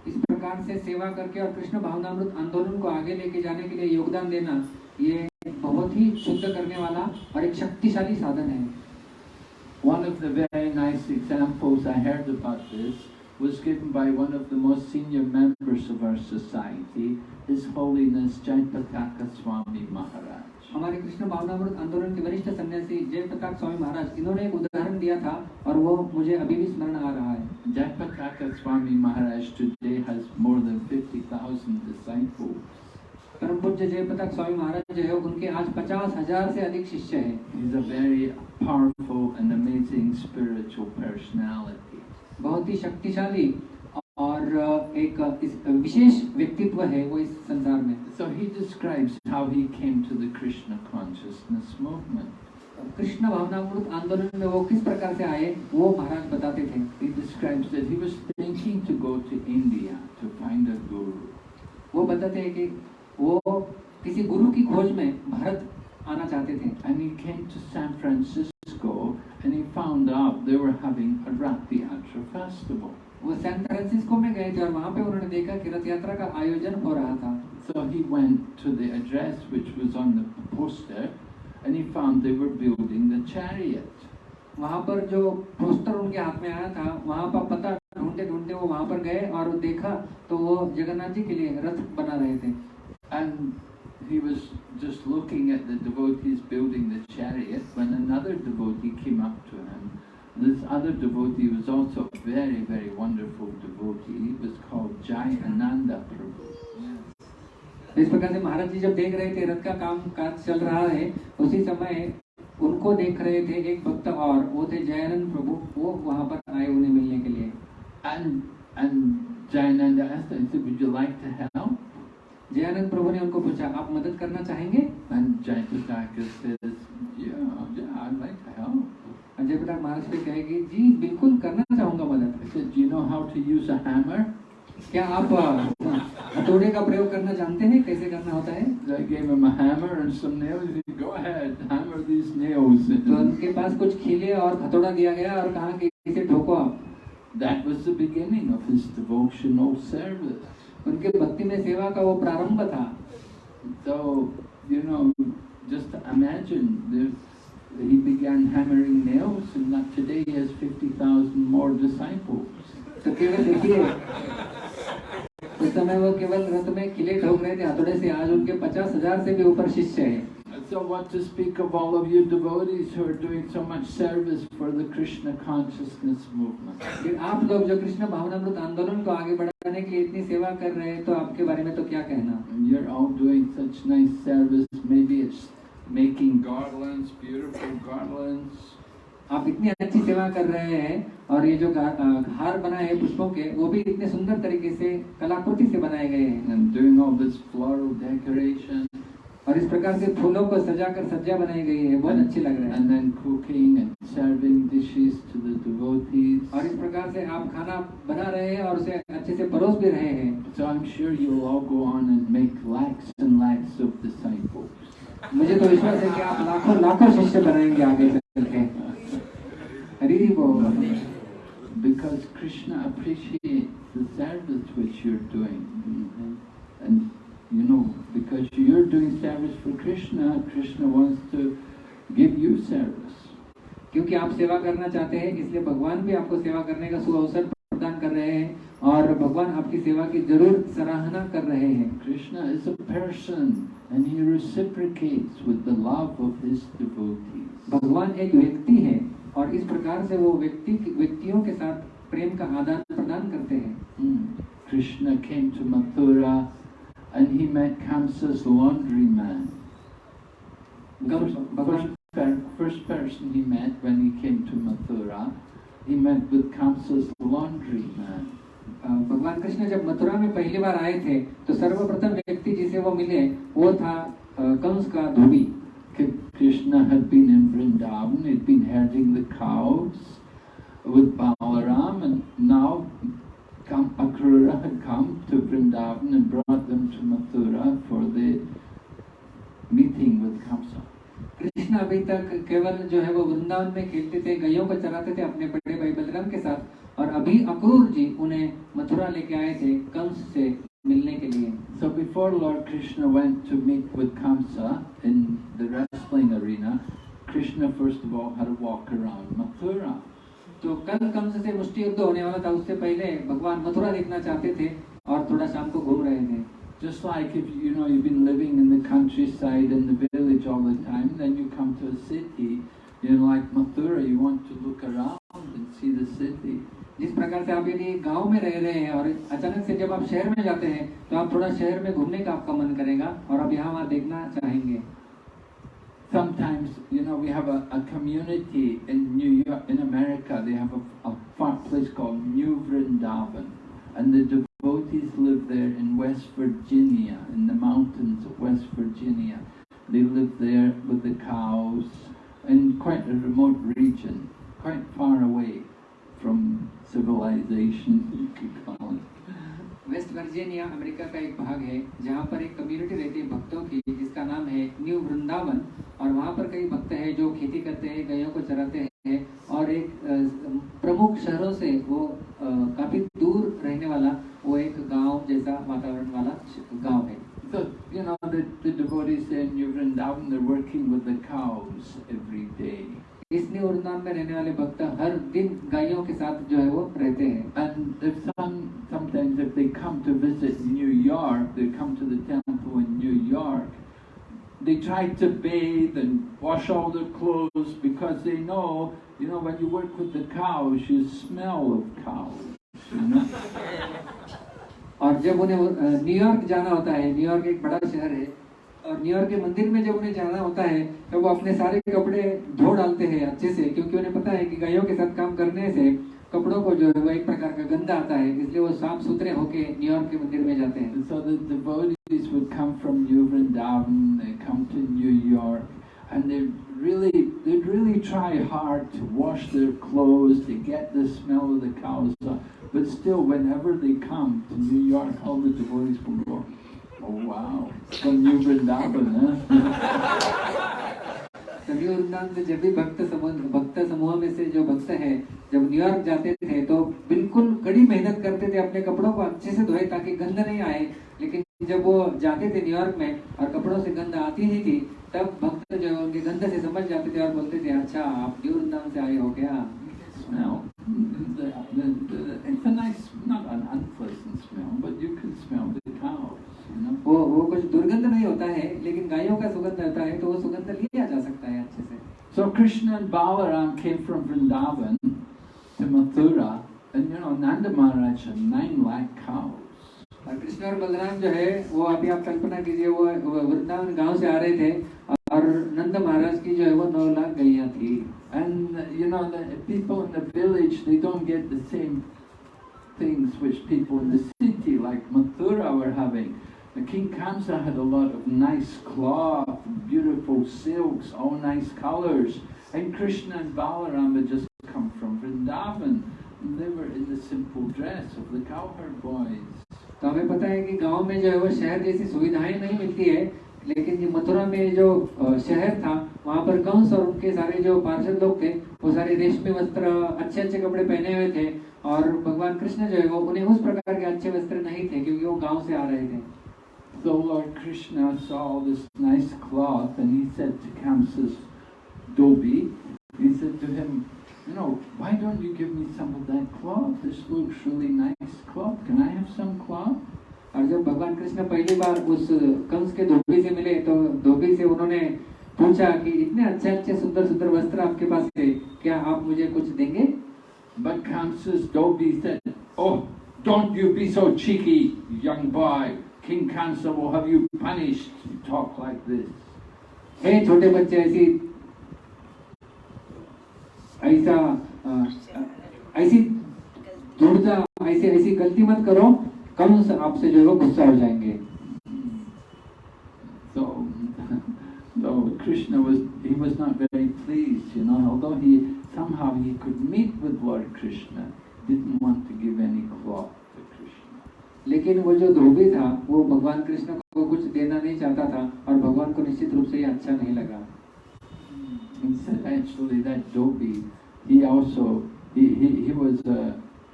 इस प्रकार से सेवा करके और कृष्ण भावनामृत आंदोलन को आगे लेके जाने के लिए योगदान देना ये बहुत ही शुद्ध करने वाला और एक शक्तिशाली साधन है One of the very nice examples I heard about this was given by one of the most senior members of our society, His Holiness Jaipataka Swami Maharaj. हमारे कृष्ण भावनामृत आंदोलन के वरिष्ठ सन्यासी जय प्रताप स्वामी महाराज इन्होंने एक उदाहरण दिया था और वो मुझे अभी भी स्मरण आ रहा है Jaipataka Swami Maharaj today has more than 50,000 disciples. परम पूज्य जय प्रताप स्वामी महाराज जो है उनके आज पचास हज़ार से अधिक शिष्य हैं He's a very powerful and amazing spiritual personality. बहुत ही शक्तिशाली और एक विशेष व्यक्तित्व है वो इस संसार में। So he describes how he came to the Krishna consciousness movement Krishna भावनामृत आंदोलन में वो किस प्रकार से आए वो महाराज बताते थे। He describes that he was thinking to go to India to find a guru वो बताते हैं कि वो किसी गुरु की खोज में भारत आना चाहते थे। And he came to San Francisco and he found out they were having a ratri art festival वो सैन फ्रांसिस्को में गए थे और वहाँ पे उन्होंने देखा कि रथ यात्रा का आयोजन हो रहा था So he went to the address which was on the poster and he found they were building the chariot. वहाँ पर जो पोस्टर उनके हाथ में आया था वहाँ पर पता ढूंढते ढूंढते वो वहाँ पर गए और देखा तो वो जगन्नाथ जी के लिए रथ बना रहे थे And he was just looking at the devotees building the chariot when another devotee came up to him. This other devotee was also a very, very wonderful devotee. He was called Jai Ananda Prabhu. इस प्रकार से महाराज जी जब देख रहे थे रथ का काम काज चल रहा है उसी समय उनको देख रहे थे एक भक्त और वो थे जयानंद प्रभु वो वहाँ पर आए उन्हें मिलने के लिए And and Jayananda asked him, said, Would you like to help? Jayanand प्रभु ने उनको पूछा आप मदद करना चाहेंगे And Jayapataka says, Yeah, yeah, I'd like to help. Ajay बेटा मानस पे कहेगी जी बिल्कुल करना चाहूँगा मदद. You know how to use hammer क्या आप हथौड़े का प्रयोग करना जानते हैं? कैसे करना होता है? तो उनके पास कुछ खिले और हथौड़ा दिया गया और कहा कि इसे ठोको आप। That was the beginning of his devotional service. उनके भक्ति में सेवा का वो प्रारंभ था। तो you know just imagine he began hammering nails, and that today he has 50,000 more disciples. तो केवल देखिए उस समय वो केवल रथ में किले ठोक रहे थे हथौड़े से आज उनके पचास हजार से भी ऊपर शिष्य है So what to speak of all of you devotees who are doing so much service for the Krishna consciousness movement. फिर आप लोग जो कृष्ण भावनामृत आंदोलन को आगे बढ़ाने के लिए इतनी सेवा कर रहे हैं तो आपके बारे में तो क्या कहना And you're all doing such nice service. Maybe it's making garlands, beautiful garlands. आप इतनी अच्छी सेवा कर रहे हैं और ये जो हार बनाए हैं पुष्पों के वो भी इतने सुंदर तरीके से कलाकृति से बनाए गए हैं। और इस प्रकार से फूलों को सजाकर सज्जा बनाई गई है बहुत अच्छी लग रही है। और इस प्रकार से आप खाना बना रहे हैं और उसे अच्छे से परोस भी रहे हैं। So sure. मुझे तो विश्वास है कि आप लाखों लाखों शिष्य बनाएँगे आगे चलते हरी बोल because Krishna appreciate which you're doing and you know because you're doing service for Krishna Krishna wants क्योंकि आप सेवा करना चाहते हैं इसलिए भगवान भी आपको सेवा करने का सुअवसर प्रदान कर रहे हैं और भगवान आपकी सेवा की ज़रूर सराहना कर रहे हैं। Krishna is a person and he reciprocates with the love of his devotees भगवान एक व्यक्ति है और इस प्रकार से वो व्यक्ति व्यक्तियों के साथ प्रेम का आदान प्रदान करते हैं। Krishna came to Mathura and he met Kamsa's laundry man भगवान first person he met when he came to Mathura he met with Kamsa's laundryman. अ, भगवान कृष्ण जब मथुरा में पहली बार आए थे तो सर्वप्रथम व्यक्ति जिसे वो मिले वो था कंस का धोबी Krishna had been in Vrindavan, he'd been herding the cows with Balaram, and now Akrura had come to Vrindavan and brought them to Mathura for the meeting with Kamsa. Krishna अभी तक केवल जो है वो वृंदावन में खेलते थे गैयों को चराते थे अपने बड़े भाई बलराम के साथ और अभी अक्रूर जी उन्हें मथुरा लेके आए थे कंस से मिलने के लिए So before Lord Krishna went to meet with Kamsa in the wrestling arena, Krishna first of all had to walk around Mathura. तो कल कंस से मुष्टि युद्ध होने वाला था उससे पहले भगवान मथुरा देखना चाहते थे और थोड़ा शाम को घूम रहे थे Just like if you know you've been living in the countryside in the village all the time, then you come to a city, you know, like Mathura, you want to look around and see the city. जिस प्रकार से आप यदि गांव में रह रहे हैं और अचानक से जब आप शहर में जाते हैं तो आप थोड़ा शहर में घूमने का आपका मन करेगा और आप यहाँ वहाँ देखना चाहेंगे Sometimes, you know, we have a, a community in New York, in America, they have a, a far place called New Vrindavan. And the devotees live there in West Virginia, in the mountains of West Virginia. They live there with the cows in quite a remote region, quite far away from civilization, you could call it. West Virginia America का एक भाग है जहाँ पर एक community रहती है भक्तों की जिसका नाम है न्यू वृंदावन। और वहाँ पर कई भक्त हैं जो खेती करते हैं गैयों को चराते हैं और एक प्रमुख शहरों से वो काफ़ी दूर रहने वाला वो एक गाँव जैसा वातावरण वाला गाँव है। So, you know, the, the devotees in New Vrindavan, they're working with the cows every day. इस न्यू वृंदावन में रहने वाले भक्त हर दिन गायों के साथ जो है वो रहते हैं। And they come to visit New York, they come to the temple in New York, they try to bathe and wash all their clothes because they know, you know, when you work with the cows, you smell of cows. और जब उन्हें New York जाना होता है New York एक बड़ा शहर है और न्यूयॉर्क के मंदिर में जब उन्हें जाना होता है तो वो अपने सारे कपड़े धो डालते हैं अच्छे से क्योंकि उन्हें पता है कि गायों के साथ काम करने से कपड़ों को जो है वो एक प्रकार का गंदा आता है इसलिए वो साफ़ सुथरे होके न्यूयॉर्क के मंदिर में जाते हैं so the devotees would come from New Vrindavan, they come to New York, and they really, they'd really try hard to wash their clothes, to get the smell of the cows. But still, whenever they come to New York, all the devotees will go, oh wow, from New Vrindavan, huh? सभी वृंदावन जब भी भक्त समूह भक्त समूह में से जो भक्त हैं जब न्यूयॉर्क जाते थे तो बिल्कुल कड़ी मेहनत करते थे अपने कपड़ों को अच्छे से धोए ताकि गंध नहीं आए लेकिन जब वो जाते थे न्यूयॉर्क में और कपड़ों से गंध आती नहीं थी तब भक्त जो है उनके गंद से समझ जाते थे और बोलते थे अच्छा आप न्यू वृंदावन से आए हो क्या smell. The, the, the, it's a nice, not an unpleasant smell, but you can smell the cows, you know. वो वो कुछ दुर्गंध नहीं होता है लेकिन गायों का सुगंध होता है तो वो सुगंध लिया जा सकता है अच्छे से So Krishna and Balaram came from Vrindavan to Mathura, and you know Nanda Maharaj had nine lakh cows. और कृष्ण और बलराम जो है वो अभी आप कल्पना कीजिए वो वो वृंदावन गांव से आ रहे थे और नंद महाराज की जो है वो नौ लाख गैया थी And uh, you know the people in the village they don't get the same things which people in the city like Mathura were having. The King Kamsa had a lot of nice cloth, beautiful silks, all nice colors. And Krishna and Balaram had just come from Vrindavan. And they were in the simple dress of the cowherd boys. तो हमें पता है कि गाँव में जो है वो शहर जैसी सुविधाएँ नहीं मिलती है लेकिन ये मथुरा में जो शहर था वहाँ पर कंस और उनके सारे जो पार्षद लोग थे वो सारे रेशमी वस्त्र अच्छे अच्छे कपड़े पहने हुए थे और भगवान कृष्ण जो है वो उन्हें उस प्रकार के अच्छे वस्त्र नहीं थे क्योंकि वो गाँव से आ रहे थे So Lord Krishna saw this nice cloth and he said to Kamsa's Dobi, he said to him, you know, why don't you give me some of that cloth? This looks really nice cloth. Can I have some cloth? और जब भगवान कृष्ण पहली बार उस कंस के धोबी से मिले तो धोबी से उन्होंने पूछा कि इतने अच्छे अच्छे सुंदर सुंदर वस्त्र आपके पास है क्या आप मुझे कुछ देंगे But Kamsa's Dobi said, oh, don't you be so cheeky, young boy. King Kamsa will have you punished. You talk like this. हे छोटे बच्चे ऐसी ऐसा ऐसी धूर्ता ऐसी ऐसी गलती मत करो कंस आपसे जो है वो गुस्सा हो जाएँगे So, so Krishna was he was not very pleased, you know. Although he somehow he could meet with Lord Krishna, didn't want to give any cloth to Krishna. लेकिन वो जो धोबी था वो भगवान कृष्ण को कुछ देना नहीं चाहता था और भगवान को निश्चित रूप से ये अच्छा नहीं लगा He said actually that Dobi, he also he he, he was uh,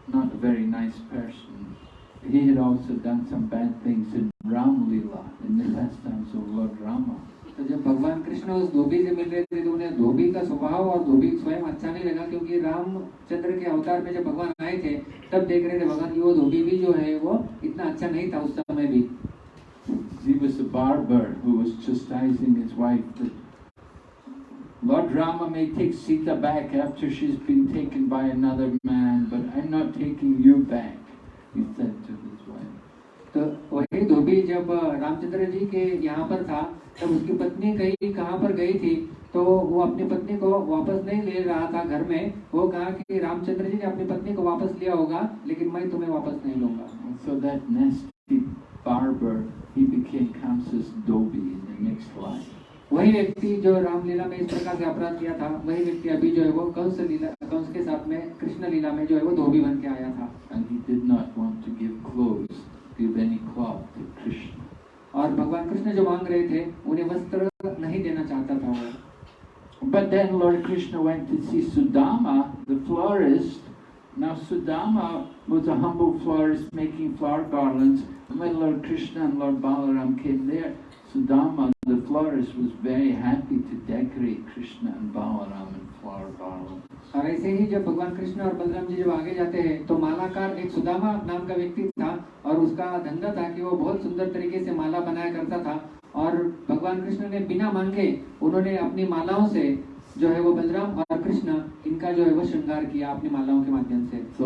not a very nice person. He had also done some bad things in Ram Lila, in the pastimes of Lord Rama. तो जब भगवान कृष्ण उस धोबी से मिल रहे थे तो उन्हें धोबी का स्वभाव और धोबी स्वयं अच्छा नहीं लगा क्योंकि रामचंद्र के अवतार में जब भगवान आए थे तब देख रहे थे भगवान की वो धोबी भी जो है वो इतना अच्छा नहीं था उस समय भी He was a barber who was chastising his wife that Lord Rama may take Sita back after she's been taken by another man, but I'm not taking you back, he said to his wife. तो वही धोबी जब रामचंद्र जी के यहाँ पर था तब उसकी पत्नी कहीं कहाँ पर गई थी तो वो अपनी पत्नी को वापस नहीं ले रहा था घर में वो कहा कि रामचंद्र जी ने अपनी पत्नी को वापस लिया होगा लेकिन मैं तुम्हें वापस नहीं लूँगा so that nasty barber, he became Kamsa's Dobi in the next life. वही व्यक्ति जो रामलीला में इस प्रकार से अपराध किया था वही व्यक्ति अभी जो है वो कंस लीला कंस के साथ में कृष्ण लीला में जो है वो धोबी बन के आया था And he did not want to give clothes, give any cloth to Krishna. और भगवान कृष्ण जो मांग रहे थे उन्हें वस्त्र नहीं देना चाहता था वो But then Lord Krishna went to see Sudama, the florist. Now Sudama was a humble florist making flower garlands. And when Lord Krishna and Lord Balaram came there, Sudama, the florist was very happy to decorate Krishna and Balaram in flower garlands. और ऐसे ही जब भगवान कृष्ण और बलराम जी जब आगे जाते हैं तो मालाकार एक सुदामा नाम का व्यक्ति था और उसका धंधा था कि वो बहुत सुंदर तरीके से माला बनाया करता था और भगवान कृष्ण ने बिना मांगे उन्होंने अपनी मालाओं से जो है वो बलराम और कृष्ण इनका जो है वो श्रृंगार किया अपनी मालाओं के माध्यम से तो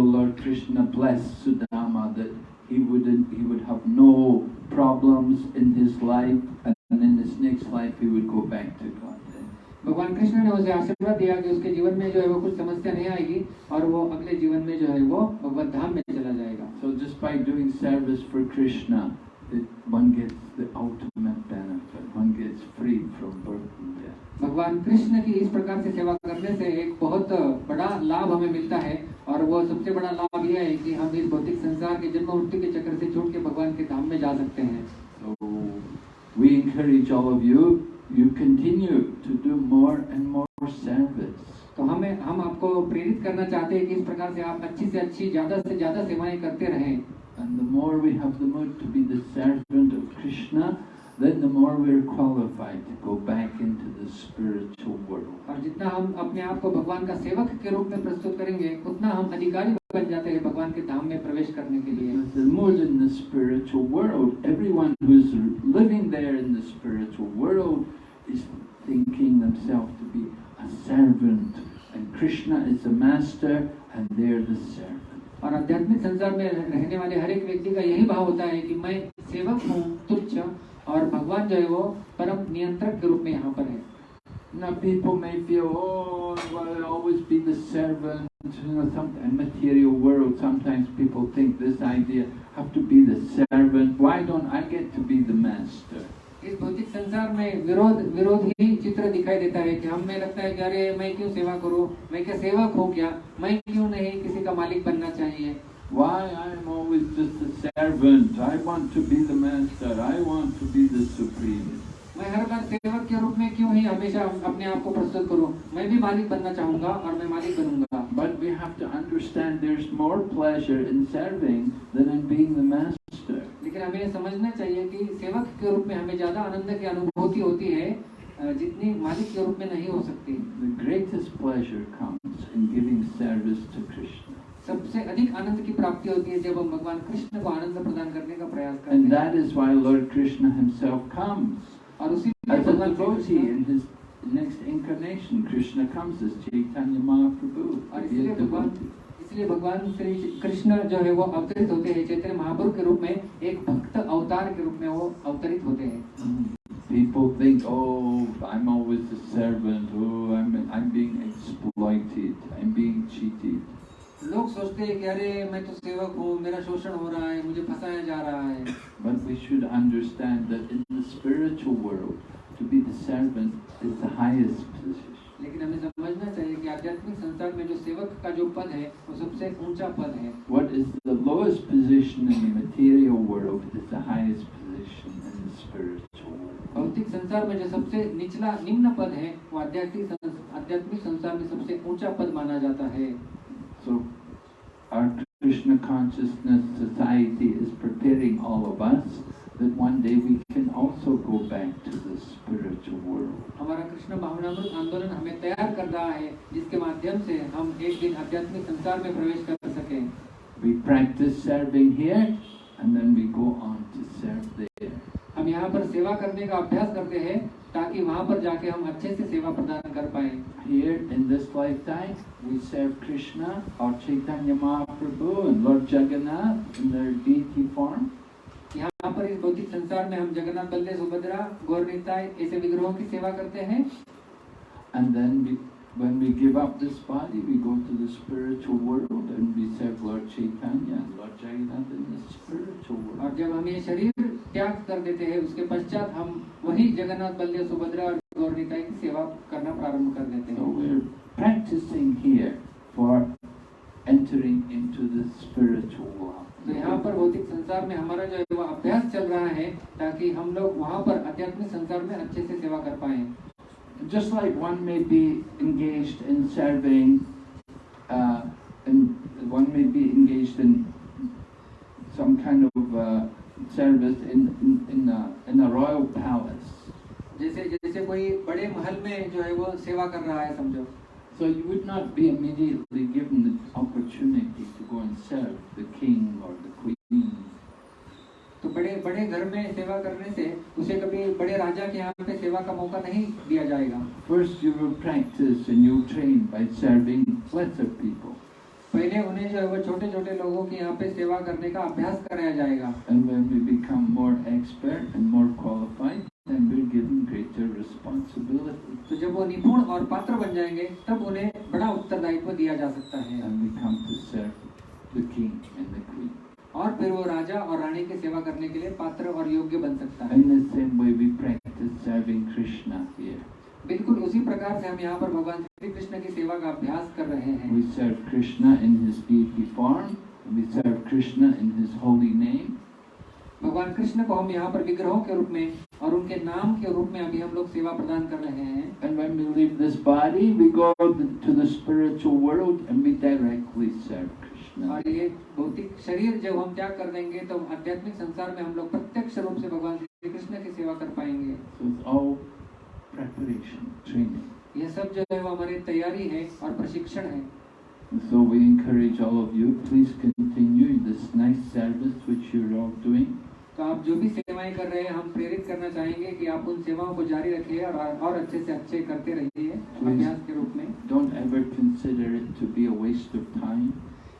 in his next life he would go back to Godhead. भगवान कृष्ण ने उसे आशीर्वाद दिया कि उसके जीवन में जो है वो कुछ समस्या नहीं आएगी और वो अगले जीवन में जो है वो भगवत धाम में चला जाएगा So just by doing service for Krishna, it, one gets the ultimate benefit. One gets free from birth and death. भगवान कृष्ण की इस प्रकार से सेवा करने से एक बहुत बड़ा लाभ हमें मिलता है और वो सबसे बड़ा लाभ यह है कि हम इस भौतिक संसार के जन्म मृत्यु के चक्र से छूट के भगवान के धाम में जा सकते हैं So we encourage all of you, you continue to do more and more service. तो हमें हम आपको प्रेरित करना चाहते हैं कि इस प्रकार से आप अच्छी से अच्छी ज़्यादा से ज़्यादा सेवाएँ करते रहें And the more we have the mood to be the servant of Krishna, then the more we're qualified to go back into the spiritual world. और जितना हम अपने आप को भगवान का सेवक के रूप में प्रस्तुत करेंगे उतना हम अधिकारी बन जाते हैं भगवान के धाम में प्रवेश करने के लिए Because there's more than the spiritual world. Everyone who's living there in the spiritual world is thinking themselves to be a servant. And Krishna is the master and they're the servant. और आध्यात्मिक संसार में रहने वाले हर एक व्यक्ति का यही भाव होता है कि मैं सेवक हूँ तुच्छ और भगवान जो है वो परम नियंत्रक के रूप में यहाँ पर है Now people may feel, oh, well, I'll always be the servant. You know, some in material world, sometimes people think this idea, have to be the servant. Why don't I get to be the master? इस भौतिक संसार में विरोध विरोध ही चित्र दिखाई देता है कि हमें लगता है कि अरे मैं क्यों सेवा करूँ मैं क्या सेवक हूँ क्या मैं क्यों नहीं किसी का मालिक बनना चाहिए Why I'm always just a servant? I want to be the master. I want to be the supreme. मैं हर बार सेवक के रूप में क्यों ही हमेशा अपने आप को प्रस्तुत करूँ मैं भी मालिक बनना चाहूँगा और मैं मालिक बनूँगा But we have to understand there's more pleasure in serving than in being the master. लेकिन हमें समझना चाहिए कि सेवक के रूप में हमें ज़्यादा आनंद की अनुभूति होती है जितनी मालिक के रूप में नहीं हो सकती The greatest pleasure comes in giving service to Krishna. सबसे अधिक आनंद की प्राप्ति होती है जब हम भगवान कृष्ण को आनंद प्रदान करने का प्रयास करते हैं and that is why Lord Krishna himself comes और उसी As an devotee in his next incarnation, Krishna comes as Chaitanya Mahaprabhu. इसलिए इसलिए भगवान कृष्ण जो है वो अवतरित होते हैं चैतन्य महाप्रभु के रूप में एक भक्त अवतार के रूप में वो अवतरित होते हैं hmm. People think, oh, I'm always a servant. Oh, I'm I'm being exploited. I'm being cheated. लोग सोचते हैं कि अरे मैं तो सेवक हूँ मेरा शोषण हो रहा है मुझे फंसाया जा रहा है But we should understand that in the spiritual world, to be the servant is the highest position. लेकिन हमें समझना चाहिए कि आध्यात्मिक संसार में जो सेवक का जो पद है वो सबसे ऊँचा पद है What is the lowest position in the material world is the highest position in the spiritual world. भौतिक संसार में जो सबसे निचला निम्न पद है वो आध्यात्मिक आध्यात्मिक संसार में सबसे ऊँचा पद माना जाता है So, our Krishna consciousness society is preparing all of us that one day we can also go back to the spiritual world. हमारा कृष्ण भावनामृत आंदोलन हमें तैयार कर रहा है जिसके माध्यम से हम एक दिन आध्यात्मिक संसार में प्रवेश कर सकें We practice serving here and then we go on to serve there. हम यहाँ पर सेवा करने का अभ्यास करते हैं ताकि वहाँ पर जाके हम अच्छे से सेवा प्रदान कर पाए। In this lifetime we serve Krishna और चैतन्य महाप्रभु लॉर्ड जगन्नाथ फॉर्म यहाँ पर इस भौतिक संसार में हम जगन्नाथ बल्ले सुभद्रा गौर निताय ऐसे विग्रहों की सेवा करते हैं। And then when we give up this body, we go to the spiritual world and we serve Lord Chaitanya and Lord Jagannath in the spiritual world. और. जब हम ये शरीर त्याग कर देते हैं उसके पश्चात हम वही जगन्नाथ बल्ले सुभद्रा और गौर निताय की सेवा करना प्रारंभ कर देते So हैं we're practicing here for entering into the spiritual world. तो यहाँ पर भौतिक संसार में हमारा जो है अभ्यास चल रहा है ताकि हम लोग वहाँ पर आध्यात्मिक संसार में अच्छे से सेवा कर पाए Just like one may be engaged in serving, uh, and one may be engaged in some kind of uh, service in, in, in, a, in a royal palace. जैसे जैसे कोई बड़े महल में जो है वो सेवा कर रहा है समझो So you would not be immediately given the opportunity to go and serve the king or the queen. तो बड़े बड़े घर में सेवा करने से उसे कभी बड़े राजा के यहाँ पे सेवा का मौका नहीं दिया जाएगा First you will practice and you'll train by serving lesser people. पहले उन्हें जो है वो छोटे छोटे लोगों के यहाँ पे सेवा करने का अभ्यास कराया जाएगा And when we become more expert and more qualified, then we're given greater responsibility. तो जब वो निपुण और पात्र बन जाएँगे तब उन्हें बड़ा उत्तरदायित्व दिया जा सकता है And we come to serve the king and the queen. और फिर वो राजा और रानी की सेवा करने के लिए पात्र और योग्य बन सकता है In the same way we practice serving Krishna here. बिल्कुल उसी प्रकार से हम यहाँ पर भगवान श्री कृष्ण की सेवा का अभ्यास कर रहे हैं We serve Krishna in his deity form. We serve Krishna in his holy name. भगवान कृष्ण को हम यहाँ पर विग्रहों के रूप में और उनके नाम के रूप में अभी हम लोग सेवा प्रदान कर रहे हैं And when we leave this body, we go to the spiritual world and we directly serve. और ये भौतिक शरीर जब हम त्याग कर देंगे तो आध्यात्मिक संसार में हम लोग प्रत्यक्ष रूप से भगवान श्री कृष्ण की सेवा कर पाएँगे So. यह सब जो है वो हमारी तैयारी है और प्रशिक्षण है so we encourage all of you, please continue this nice service which you're all doing. तो आप जो भी सेवाएँ कर रहे हैं हम प्रेरित करना चाहेंगे कि आप उन सेवाओं को जारी रखिए और और अच्छे से अच्छे करते रहिए अभ्यास के रूप में Don't ever consider it to be a waste of time.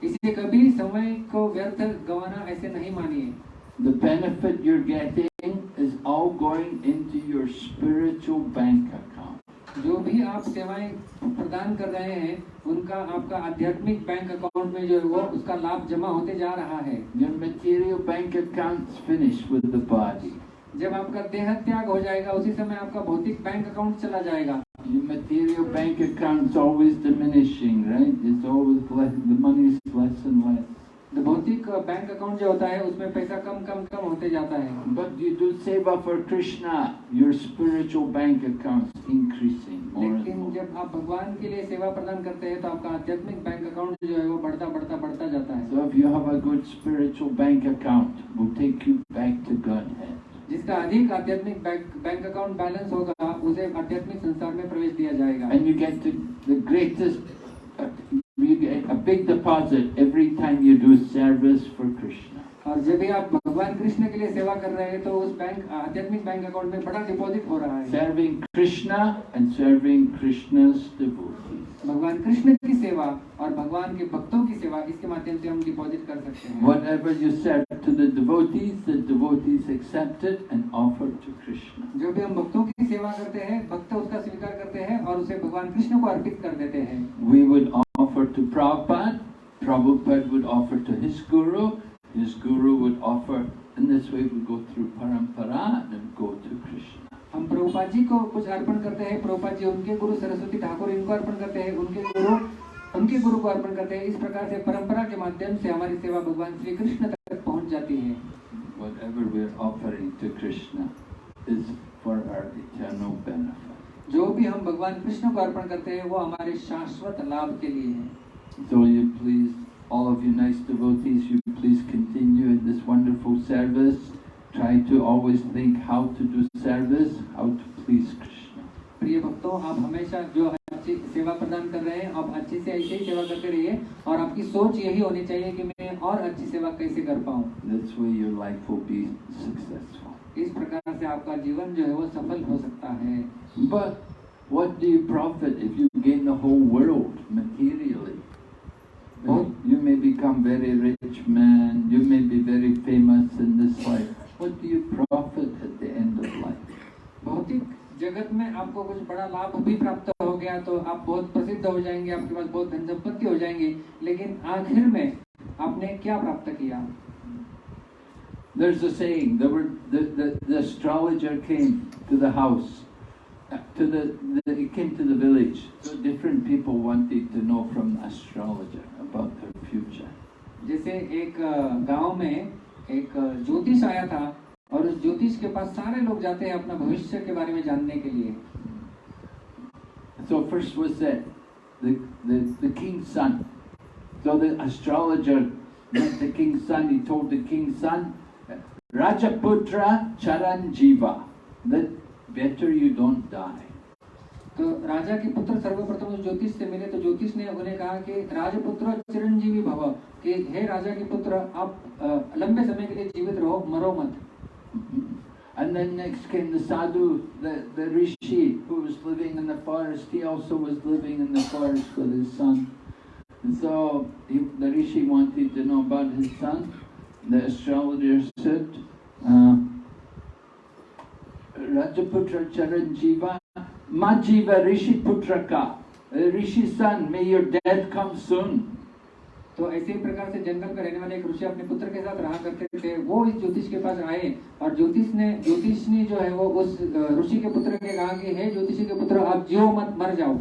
इसे कभी समय को व्यर्थ गंवाना ऐसे नहीं मानिए The benefit you're getting is all going into your spiritual bank account. जो भी आप सेवाएँ प्रदान कर रहे हैं उनका आपका आध्यात्मिक बैंक अकाउंट में जो है वो उसका लाभ जमा होते जा रहा है Your material bank account's finished with the body. जब आपका देह त्याग हो जाएगा उसी समय आपका भौतिक बैंक अकाउंट चला जाएगा Your material bank account's always diminishing, right? It's always less, the money's less and less. तो भौतिक बैंक अकाउंट जो होता है उसमें पैसा कम कम कम होते जाता है But you do seva for Krishna, your spiritual bank account's increasing more लेकिन more. जब आप भगवान के लिए सेवा प्रदान करते हैं तो आपका आध्यात्मिक बैंक अकाउंट जो है वो बढ़ता बढ़ता बढ़ता जाता है So if you have a good spiritual bank account, will take you back to Godhead. जिसका अधिक आध्यात्मिक बैंक अकाउंट बैलेंस होगा उसे आध्यात्मिक संसार में प्रवेश दिया जाएगा। And you get the greatest you get a big deposit every time you do service for Krishna और जब भी आप भगवान कृष्ण के लिए सेवा कर रहे हैं तो उस बैंक आध्यात्मिक बैंक अकाउंट में बड़ा डिपॉजिट हो रहा है। Serving Krishna and serving Krishna's devotees भगवान कृष्ण की सेवा और भगवान के भक्तों की सेवा इसके माध्यम से हम डिपॉजिट कर सकते हैं Whatever you serve to the devotees, the devotees accept it and offer to Krishna. जो भी हम भक्तों की सेवा करते हैं भक्त उसका स्वीकार करते हैं और उसे भगवान कृष्ण को अर्पित कर देते हैं We would offer to Prabhupada, Prabhupada would offer to his guru, his guru would offer, and this way we go through parampara and go to Krishna. हम प्रभुपाद जी को कुछ अर्पण करते हैं। प्रभुपाद जी उनके गुरु सरस्वती ठाकुर इनको अर्पण करते हैं। उनके गुरु उनके गुरु को अर्पण करते हैं। इस प्रकार से परंपरा के माध्यम से हमारी सेवा भगवान श्री कृष्ण तक पहुँच जाती है। Whatever we're offering to Krishna is for our eternal benefit. जो भी हम भगवान कृष्ण को अर्पण करते हैं वो हमारे शाश्वत लाभ के लिए है। So you please, all of you nice devotees, you please continue in this wonderful service. Try to always think how to do service, how to please Krishna. प्रिय भक्तों आप हमेशा जो अच्छी सेवा प्रदान कर रहे हैं आप अच्छे से ऐसे ही सेवा करते रहिए और आपकी सोच यही होनी चाहिए कि मैं और अच्छी सेवा कैसे कर पाऊँ This way your life will be successful. इस प्रकार से आपका जीवन जो है वो सफल हो सकता है But what do you profit if you gain the whole world materially? Oh. You may become very rich man, you may be very famous in this life. What do you profit at the end of life? भौतिक जगत में आपको कुछ बड़ा लाभ भी प्राप्त हो गया तो आप बहुत प्रसिद्ध हो जाएँगे आपके पास बहुत धन संपत्ति हो जाएँगे लेकिन आखिर में आपने क्या प्राप्त किया There's a saying, the, the, the, the astrologer came to the house, uh, to the, the, he came to the village. So different people wanted to know from the astrologer about their future. जैसे एक गाँव में एक ज्योतिष आया था और उस ज्योतिष के पास सारे लोग जाते हैं अपना भविष्य के बारे में जानने के लिए So first was that the, the, the king's son. So the astrologer met the king's son, he told the king's son, Rajaputra Charanjiva, that better you don't die. तो राजा के पुत्र सर्वप्रथम उस ज्योतिष से मिले तो ज्योतिष ने उन्हें कहा कि राजपुत्र चिरंजीवी भव कि हे राजा के पुत्र आप लंबे समय के लिए जीवित रहो मरो मत And then next came the sadhu, the, the rishi who was living in the forest. He also was living in the forest with his son. And so he, the rishi wanted to know about his son. The astrologer said, uh, Rajaputra Charanjiva, Majiva Rishi Putraka. Uh, Rishi's son, may your death come soon. तो ऐसे ही प्रकार से जंगल में रहने वाले एक ऋषि अपने पुत्र के साथ रहा करते थे वो इस ज्योतिष के पास आए और ज्योतिष ने ज्योतिष ने जो है वो उस ऋषि के पुत्र के कहा कि हे ज्योतिषी के पुत्र आप जियो मत मर जाओ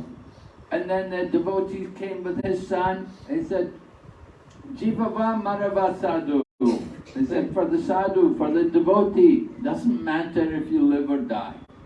And then the devotees came with his son. He said, Jivava Marava Sadhu. He said, for the sadhu, for the devotee, doesn't matter if you live or die.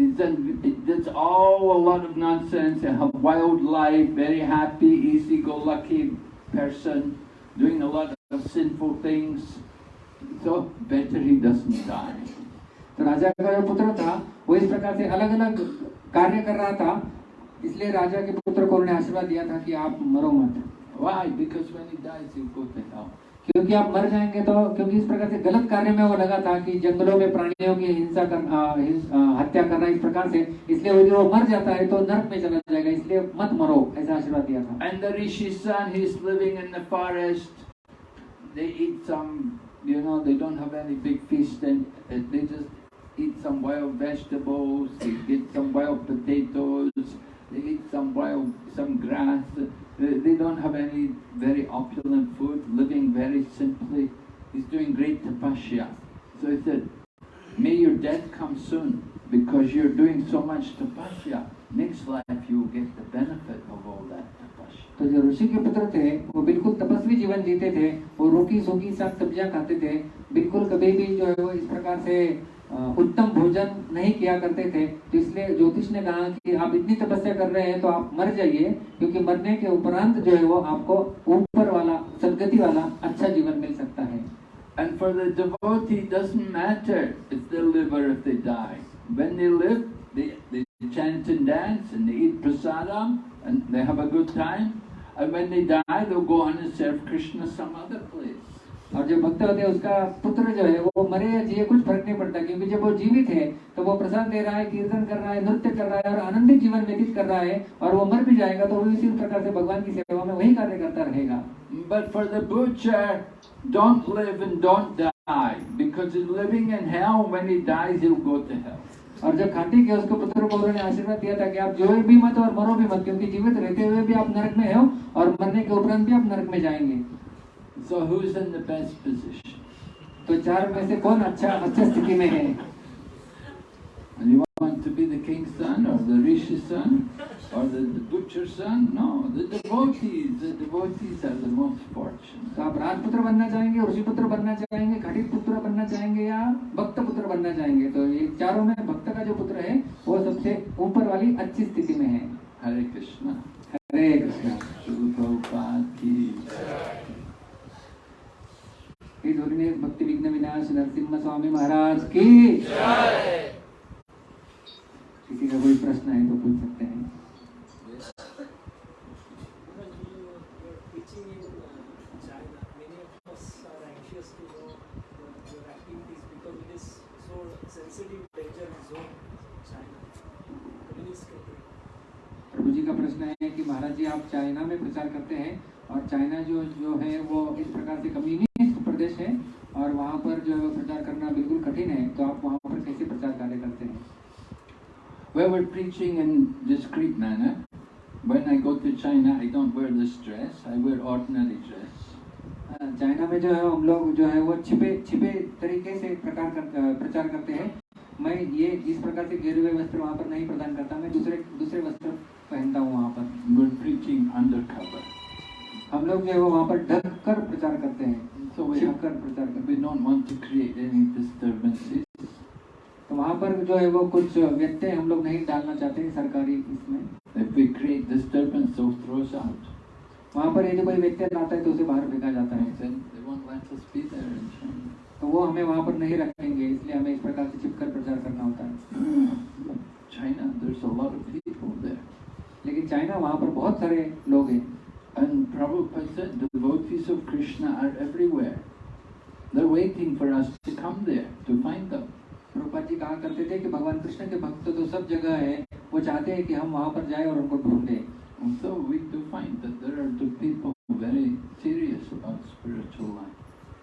It's all a lot of nonsense, a wild life, very happy, easy-go-lucky person, doing a lot of sinful things. So better he doesn't die. तो राजा का जो पुत्र था वो इस प्रकार से अलग अलग कार्य कर रहा था इसलिए राजा के पुत्र को उन्होंने आशीर्वाद दिया था कि आप मरो मत Why? Because when he dies, he'll go to hell. क्योंकि आप मर जाएँगे तो क्योंकि इस प्रकार से गलत कार्य में वो लगा था कि जंगलों में प्राणियों की हिंसा कर हत्या करना इस प्रकार से, इसलिए वो जो मर जाता है तो नर्क में चला जाएगा, इसलिए मत मरो, ऐसा आशीर्वाद दिया था। And the rishi son he is living in the forest they eat some you know they don't have any big fish and they just eat some wild vegetables they eat some wild potatoes they eat some wild, some grass. They, they don't have any very opulent food, living very simply. He's doing great tapasya. So he said, may your death come soon because you're doing so much tapasya. Next life you will get the benefit of all that tapasya. तो जो ऋषि के पुत्र थे वो बिल्कुल तपस्वी जीवन जीते थे वो रोटी सूखी साग सब्जियां खाते थे बिल्कुल कभी भी जो है वो इस प्रकार से अ, उत्तम भोजन नहीं किया करते थे तो इसलिए ज्योतिष ने कहा कि आप इतनी तपस्या कर रहे हैं तो आप मर जाइए क्योंकि मरने के उपरांत जो है वो आपको ऊपर वाला सदगति वाला अच्छा जीवन मिल सकता है And for the devotee, doesn't matter if they live or if they die. When they live, they, they chant and dance and they eat prasadam and they have a good time. And when they die, they'll go on and serve Krishna some other place. और जो भक्त होते हैं उसका पुत्र जो है वो मरे या जिए कुछ फ़र्क नहीं पड़ता क्योंकि जब वो जीवित है तो वो प्रसाद दे रहा है कीर्तन कर रहा है नृत्य कर रहा है और आनंदित जीवन व्यतीत कर रहा है और वो मर भी जाएगा तो वो इसी प्रकार से भगवान की सेवा में वही कार्य करता रहेगा die. Because he's living in hell, when he dies, he'll go to hell. और जब खाटी के उसको पुत्र को उन्होंने आशीर्वाद दिया था कि आप जो भी मत और मरो भी मत क्योंकि जीवित रहते हुए भी आप नरक में हो और मरने के उपरांत भी आप नरक में जाएँगे So who's in the best position? तो चार में से कौन अच्छा अच्छा स्थिति में है And you want to be the king's son or the rishi's son or the, the butcher's son? No, the devotees. The devotees are the most fortunate. तो आप राजपुत्र बनना चाहेंगे ऋषि पुत्र बनना चाहेंगे खटित पुत्र बनना चाहेंगे या भक्त पुत्र बनना चाहेंगे तो ये चारों में भक्त का जो पुत्र है वो सबसे ऊपर वाली अच्छी स्थिति में है Hare Krishna. हरे कृष्णा Srila Prabhupada श्री ने भक्ति विघ्न विनाश नरसिंह स्वामी महाराज की। किसी का कोई प्रश्न है तो पूछ सकते हैं। प्रभु जी का प्रश्न है कि महाराज जी, आप चाइना में प्रचार करते हैं और चाइना जो जो है वो इस प्रकार से कमी नहीं प्रदेश है और वहाँ पर जो है प्रचार करना बिल्कुल कठिन है तो आप वहाँ पर कैसे प्रचार कार्य करते हैं Well, we're preaching in discreet manner. When I go to China, I don't wear this dress. I wear ordinary dress. अ, चाइना में जो है हम लोग जो है वो छिपे छिपे तरीके से प्रकार कर, प्रचार करते हैं मैं ये इस प्रकार से घेरे हुए वस्त्र वहाँ पर नहीं प्रदान करता मैं दूसरे दूसरे वस्त्र पहनता हूँ वहाँ पर preaching undercover. हम लोग जो है वो वहाँ पर ढक कर प्रचार करते हैं तो शिव कर प्रचार कर we don't want create any disturbances तो वहाँ पर जो है वो कुछ व्यक्ति हम लोग नहीं डालना चाहते हैं सरकारी इसमें। If we create disturbance so throws out वहाँ पर यदि कोई व्यक्ति आता है तो उसे बाहर फेंका जाता है। तो वो हमें वहाँ पर नहीं रखेंगे इसलिए हमें इस प्रकार से चिपकर प्रचार करना होता है। China there is a lot लेकिन चाइना वहाँ पर बहुत सारे लोग हैं। And Prabhupada said devotees of Krishna are everywhere. They're waiting for us to come there, to find them. Prabhupada ji कहा करते थे कि भगवान कृष्ण के भक्त तो सब जगह है वो चाहते हैं कि हम वहाँ पर जाएँ और उनको ढूंढें And so we do find that there are the people very serious about spiritual life.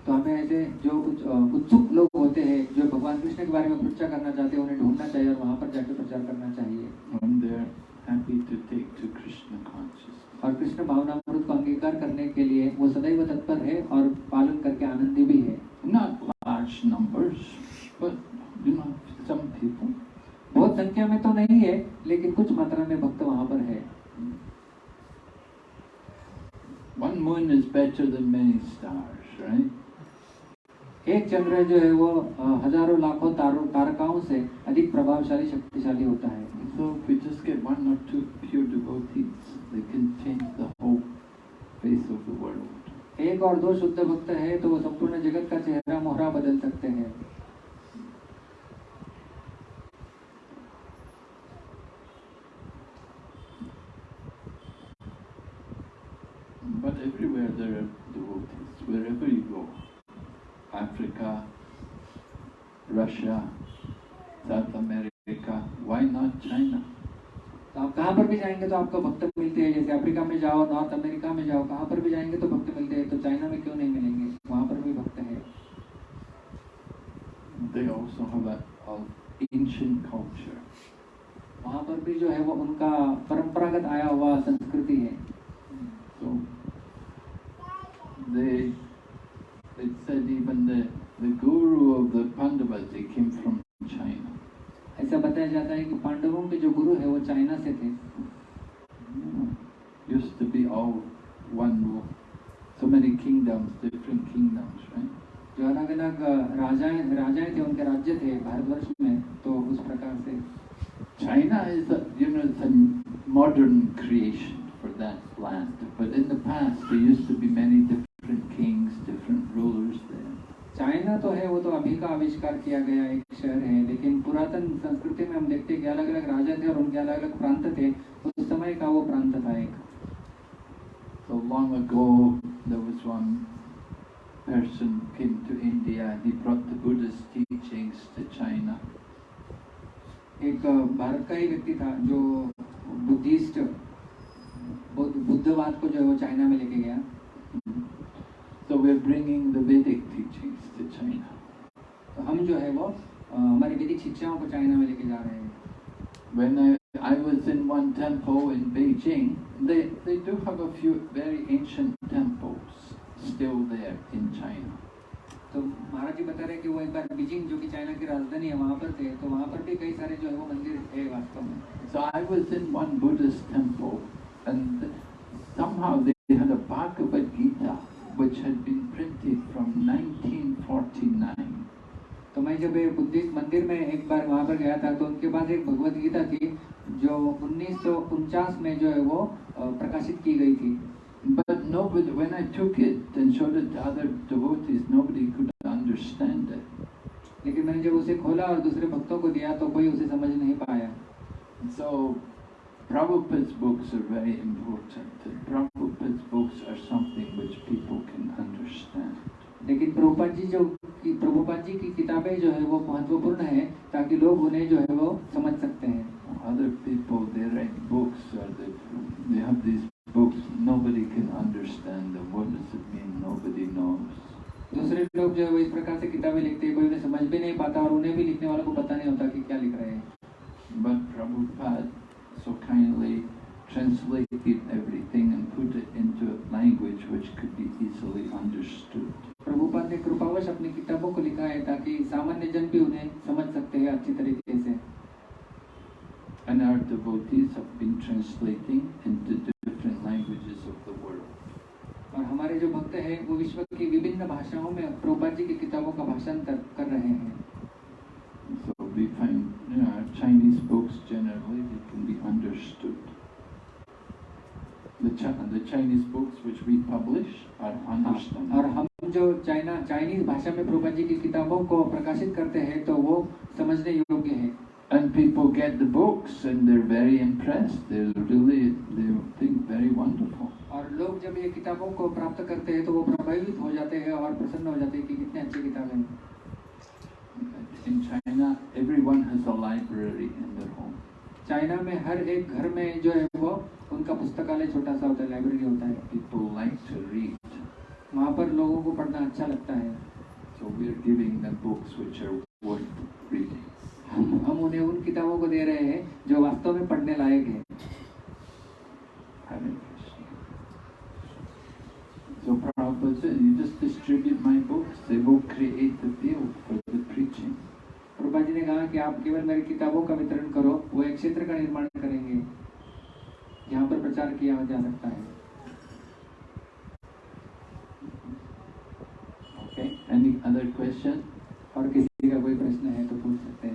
तो हमें ऐसे जो अ, उत्सुक लोग होते हैं जो भगवान कृष्ण के बारे में प्रचार करना चाहते हैं उन्हें ढूंढना चाहिए और वहाँ पर जाकर प्रचार करना चाहिए And they're happy to take to Krishna consciousness. और कृष्ण भावनामृत को अंगीकार करने के लिए वो सदैव तत्पर है और पालन करके आनंदी भी है। बहुत संख्या में तो नहीं है लेकिन कुछ मात्रा में भक्त वहाँ पर है। One moon is better than many stars, right? एक चंद्र जो है वो हज़ारों लाखों तारों तारकाओं से अधिक प्रभावशाली शक्तिशाली होता है So if we just get one or two pure devotees, they can change the whole face of the world. एक और दो शुद्ध भक्त है तो वो संपूर्ण जगत का चेहरा मोहरा बदल सकते हैं But everywhere there are devotees, wherever you go. Africa, Russia, South America, why not China? तो आप कहाँ पर भी जाएँगे तो आपको भक्त मिलते हैं जैसे अफ्रीका में जाओ नॉर्थ अमेरिका में जाओ कहाँ पर भी जाएँगे तो भक्त मिलते हैं तो चाइना में क्यों नहीं मिलेंगे वहाँ पर भी भक्त है They also have a, a ancient culture. वहाँ पर भी जो है वो उनका परंपरागत आया हुआ संस्कृति है So they it said even the, the guru of the Pandavas, they came from China. ऐसा बताया जाता है कि पांडवों के जो गुरु है वो चाइना से थे। जो अलग अलग राजाएँ राजाएँ थे उनके राज्य थे भारतवर्ष में तो उस प्रकार से। China is you know modern creation different kings different rulers China तो है वो तो अभी का आविष्कार किया गया एक शहर पुरातन संस्कृति में हम देखते हैं कि अलग अलग राजा थे और उनके अलग अलग प्रांत थे उस समय का वो प्रांत था एक So long ago, there was one person came to India and he brought the Buddhist teachings to China. एक भारत का ही व्यक्ति था जो बुद्धिस्ट बुद्ध बुद्धवाद को जो है वो चाइना में लेके गया So we're bringing the Vedic teachings to China. तो हम जो है वो अ, हमारी वैदिक शिक्षाओं को चाइना में लेके जा रहे हैं When I, I was in one temple in Beijing, they, they do have a few very ancient temples still there in China. तो महाराज जी बता रहे हैं कि वो एक बार बीजिंग जो कि चाइना की राजधानी है वहाँ पर थे तो वहाँ पर भी कई सारे जो है वो मंदिर है वास्तव में So I was in one Buddhist temple and somehow they had a Bhagavad Gita which had been printed from 1949. तो मैं जब बुद्धिस्ट मंदिर में एक बार वहाँ पर गया था तो उनके पास एक भगवत गीता थी जो उन्नीस में जो है वो प्रकाशित की गई थी But nobody, when I took it and showed it to other devotees, nobody could understand it. लेकिन मैंने जब उसे खोला और दूसरे भक्तों को दिया तो कोई उसे समझ नहीं पाया So Prabhupada's books are very important. Prabhupada's books are something which people can understand. लेकिन प्रभुपाद जी जो कि प्रभुपाद जी की किताबें जो है वो महत्वपूर्ण है ताकि लोग उन्हें जो है वो समझ सकते हैं Other people, they write books or they, they have these books, nobody can understand them. What does it mean? Nobody knows. दूसरे लोग जो है वो इस प्रकार से किताबें लिखते हैं कोई उन्हें समझ भी नहीं पाता और उन्हें भी लिखने वालों को पता नहीं होता कि क्या लिख रहे हैं But Prabhupada so kindly translated everything and put it into a language which could be easily understood. Prabhupada ने कृपावश अपनी किताबों को लिखा है ताकि सामान्य जन भी उन्हें समझ सकते हैं अच्छी तरीके से And our devotees have been translating into different languages of the world. और हमारे जो भक्त हैं वो विश्व की विभिन्न भाषाओं में प्रभुपाद जी की किताबों का भाषांतर कर रहे हैं So we find you know, Chinese books generally they can be understood. The, Chi- the Chinese books which we publish are और हम जो चाइना चाइनीज़ भाषा में प्रभुपाद जी की किताबों को प्रकाशित करते हैं तो वो समझने योग्य है And people get the books and they're very impressed. They're really, they think very wonderful. और लोग जब ये किताबों को प्राप्त करते हैं तो वो प्रभावित हो जाते हैं और प्रसन्न हो जाते हैं कि कितनी अच्छी किताबें हैं In China, everyone has a library in their home. China में हर एक घर में जो है वो उनका पुस्तकालय छोटा सा होता है लाइब्रेरी होता है। वहाँ पर लोगों को पढ़ना अच्छा लगता है। सो हम हम उन्हें उन किताबों को दे रहे हैं जो वास्तव में पढ़ने लायक है। So Prabhupada said, you just distribute my books, they will create the field for the preaching. Prabha ji ने कहा कि आप केवल मेरी किताबों का वितरण करो वो एक क्षेत्र का निर्माण करेंगे जहाँ पर प्रचार किया जा सकता है। ओके एनी अदर क्वेश्चन और किसी का कोई प्रश्न है तो पूछ सकते हैं।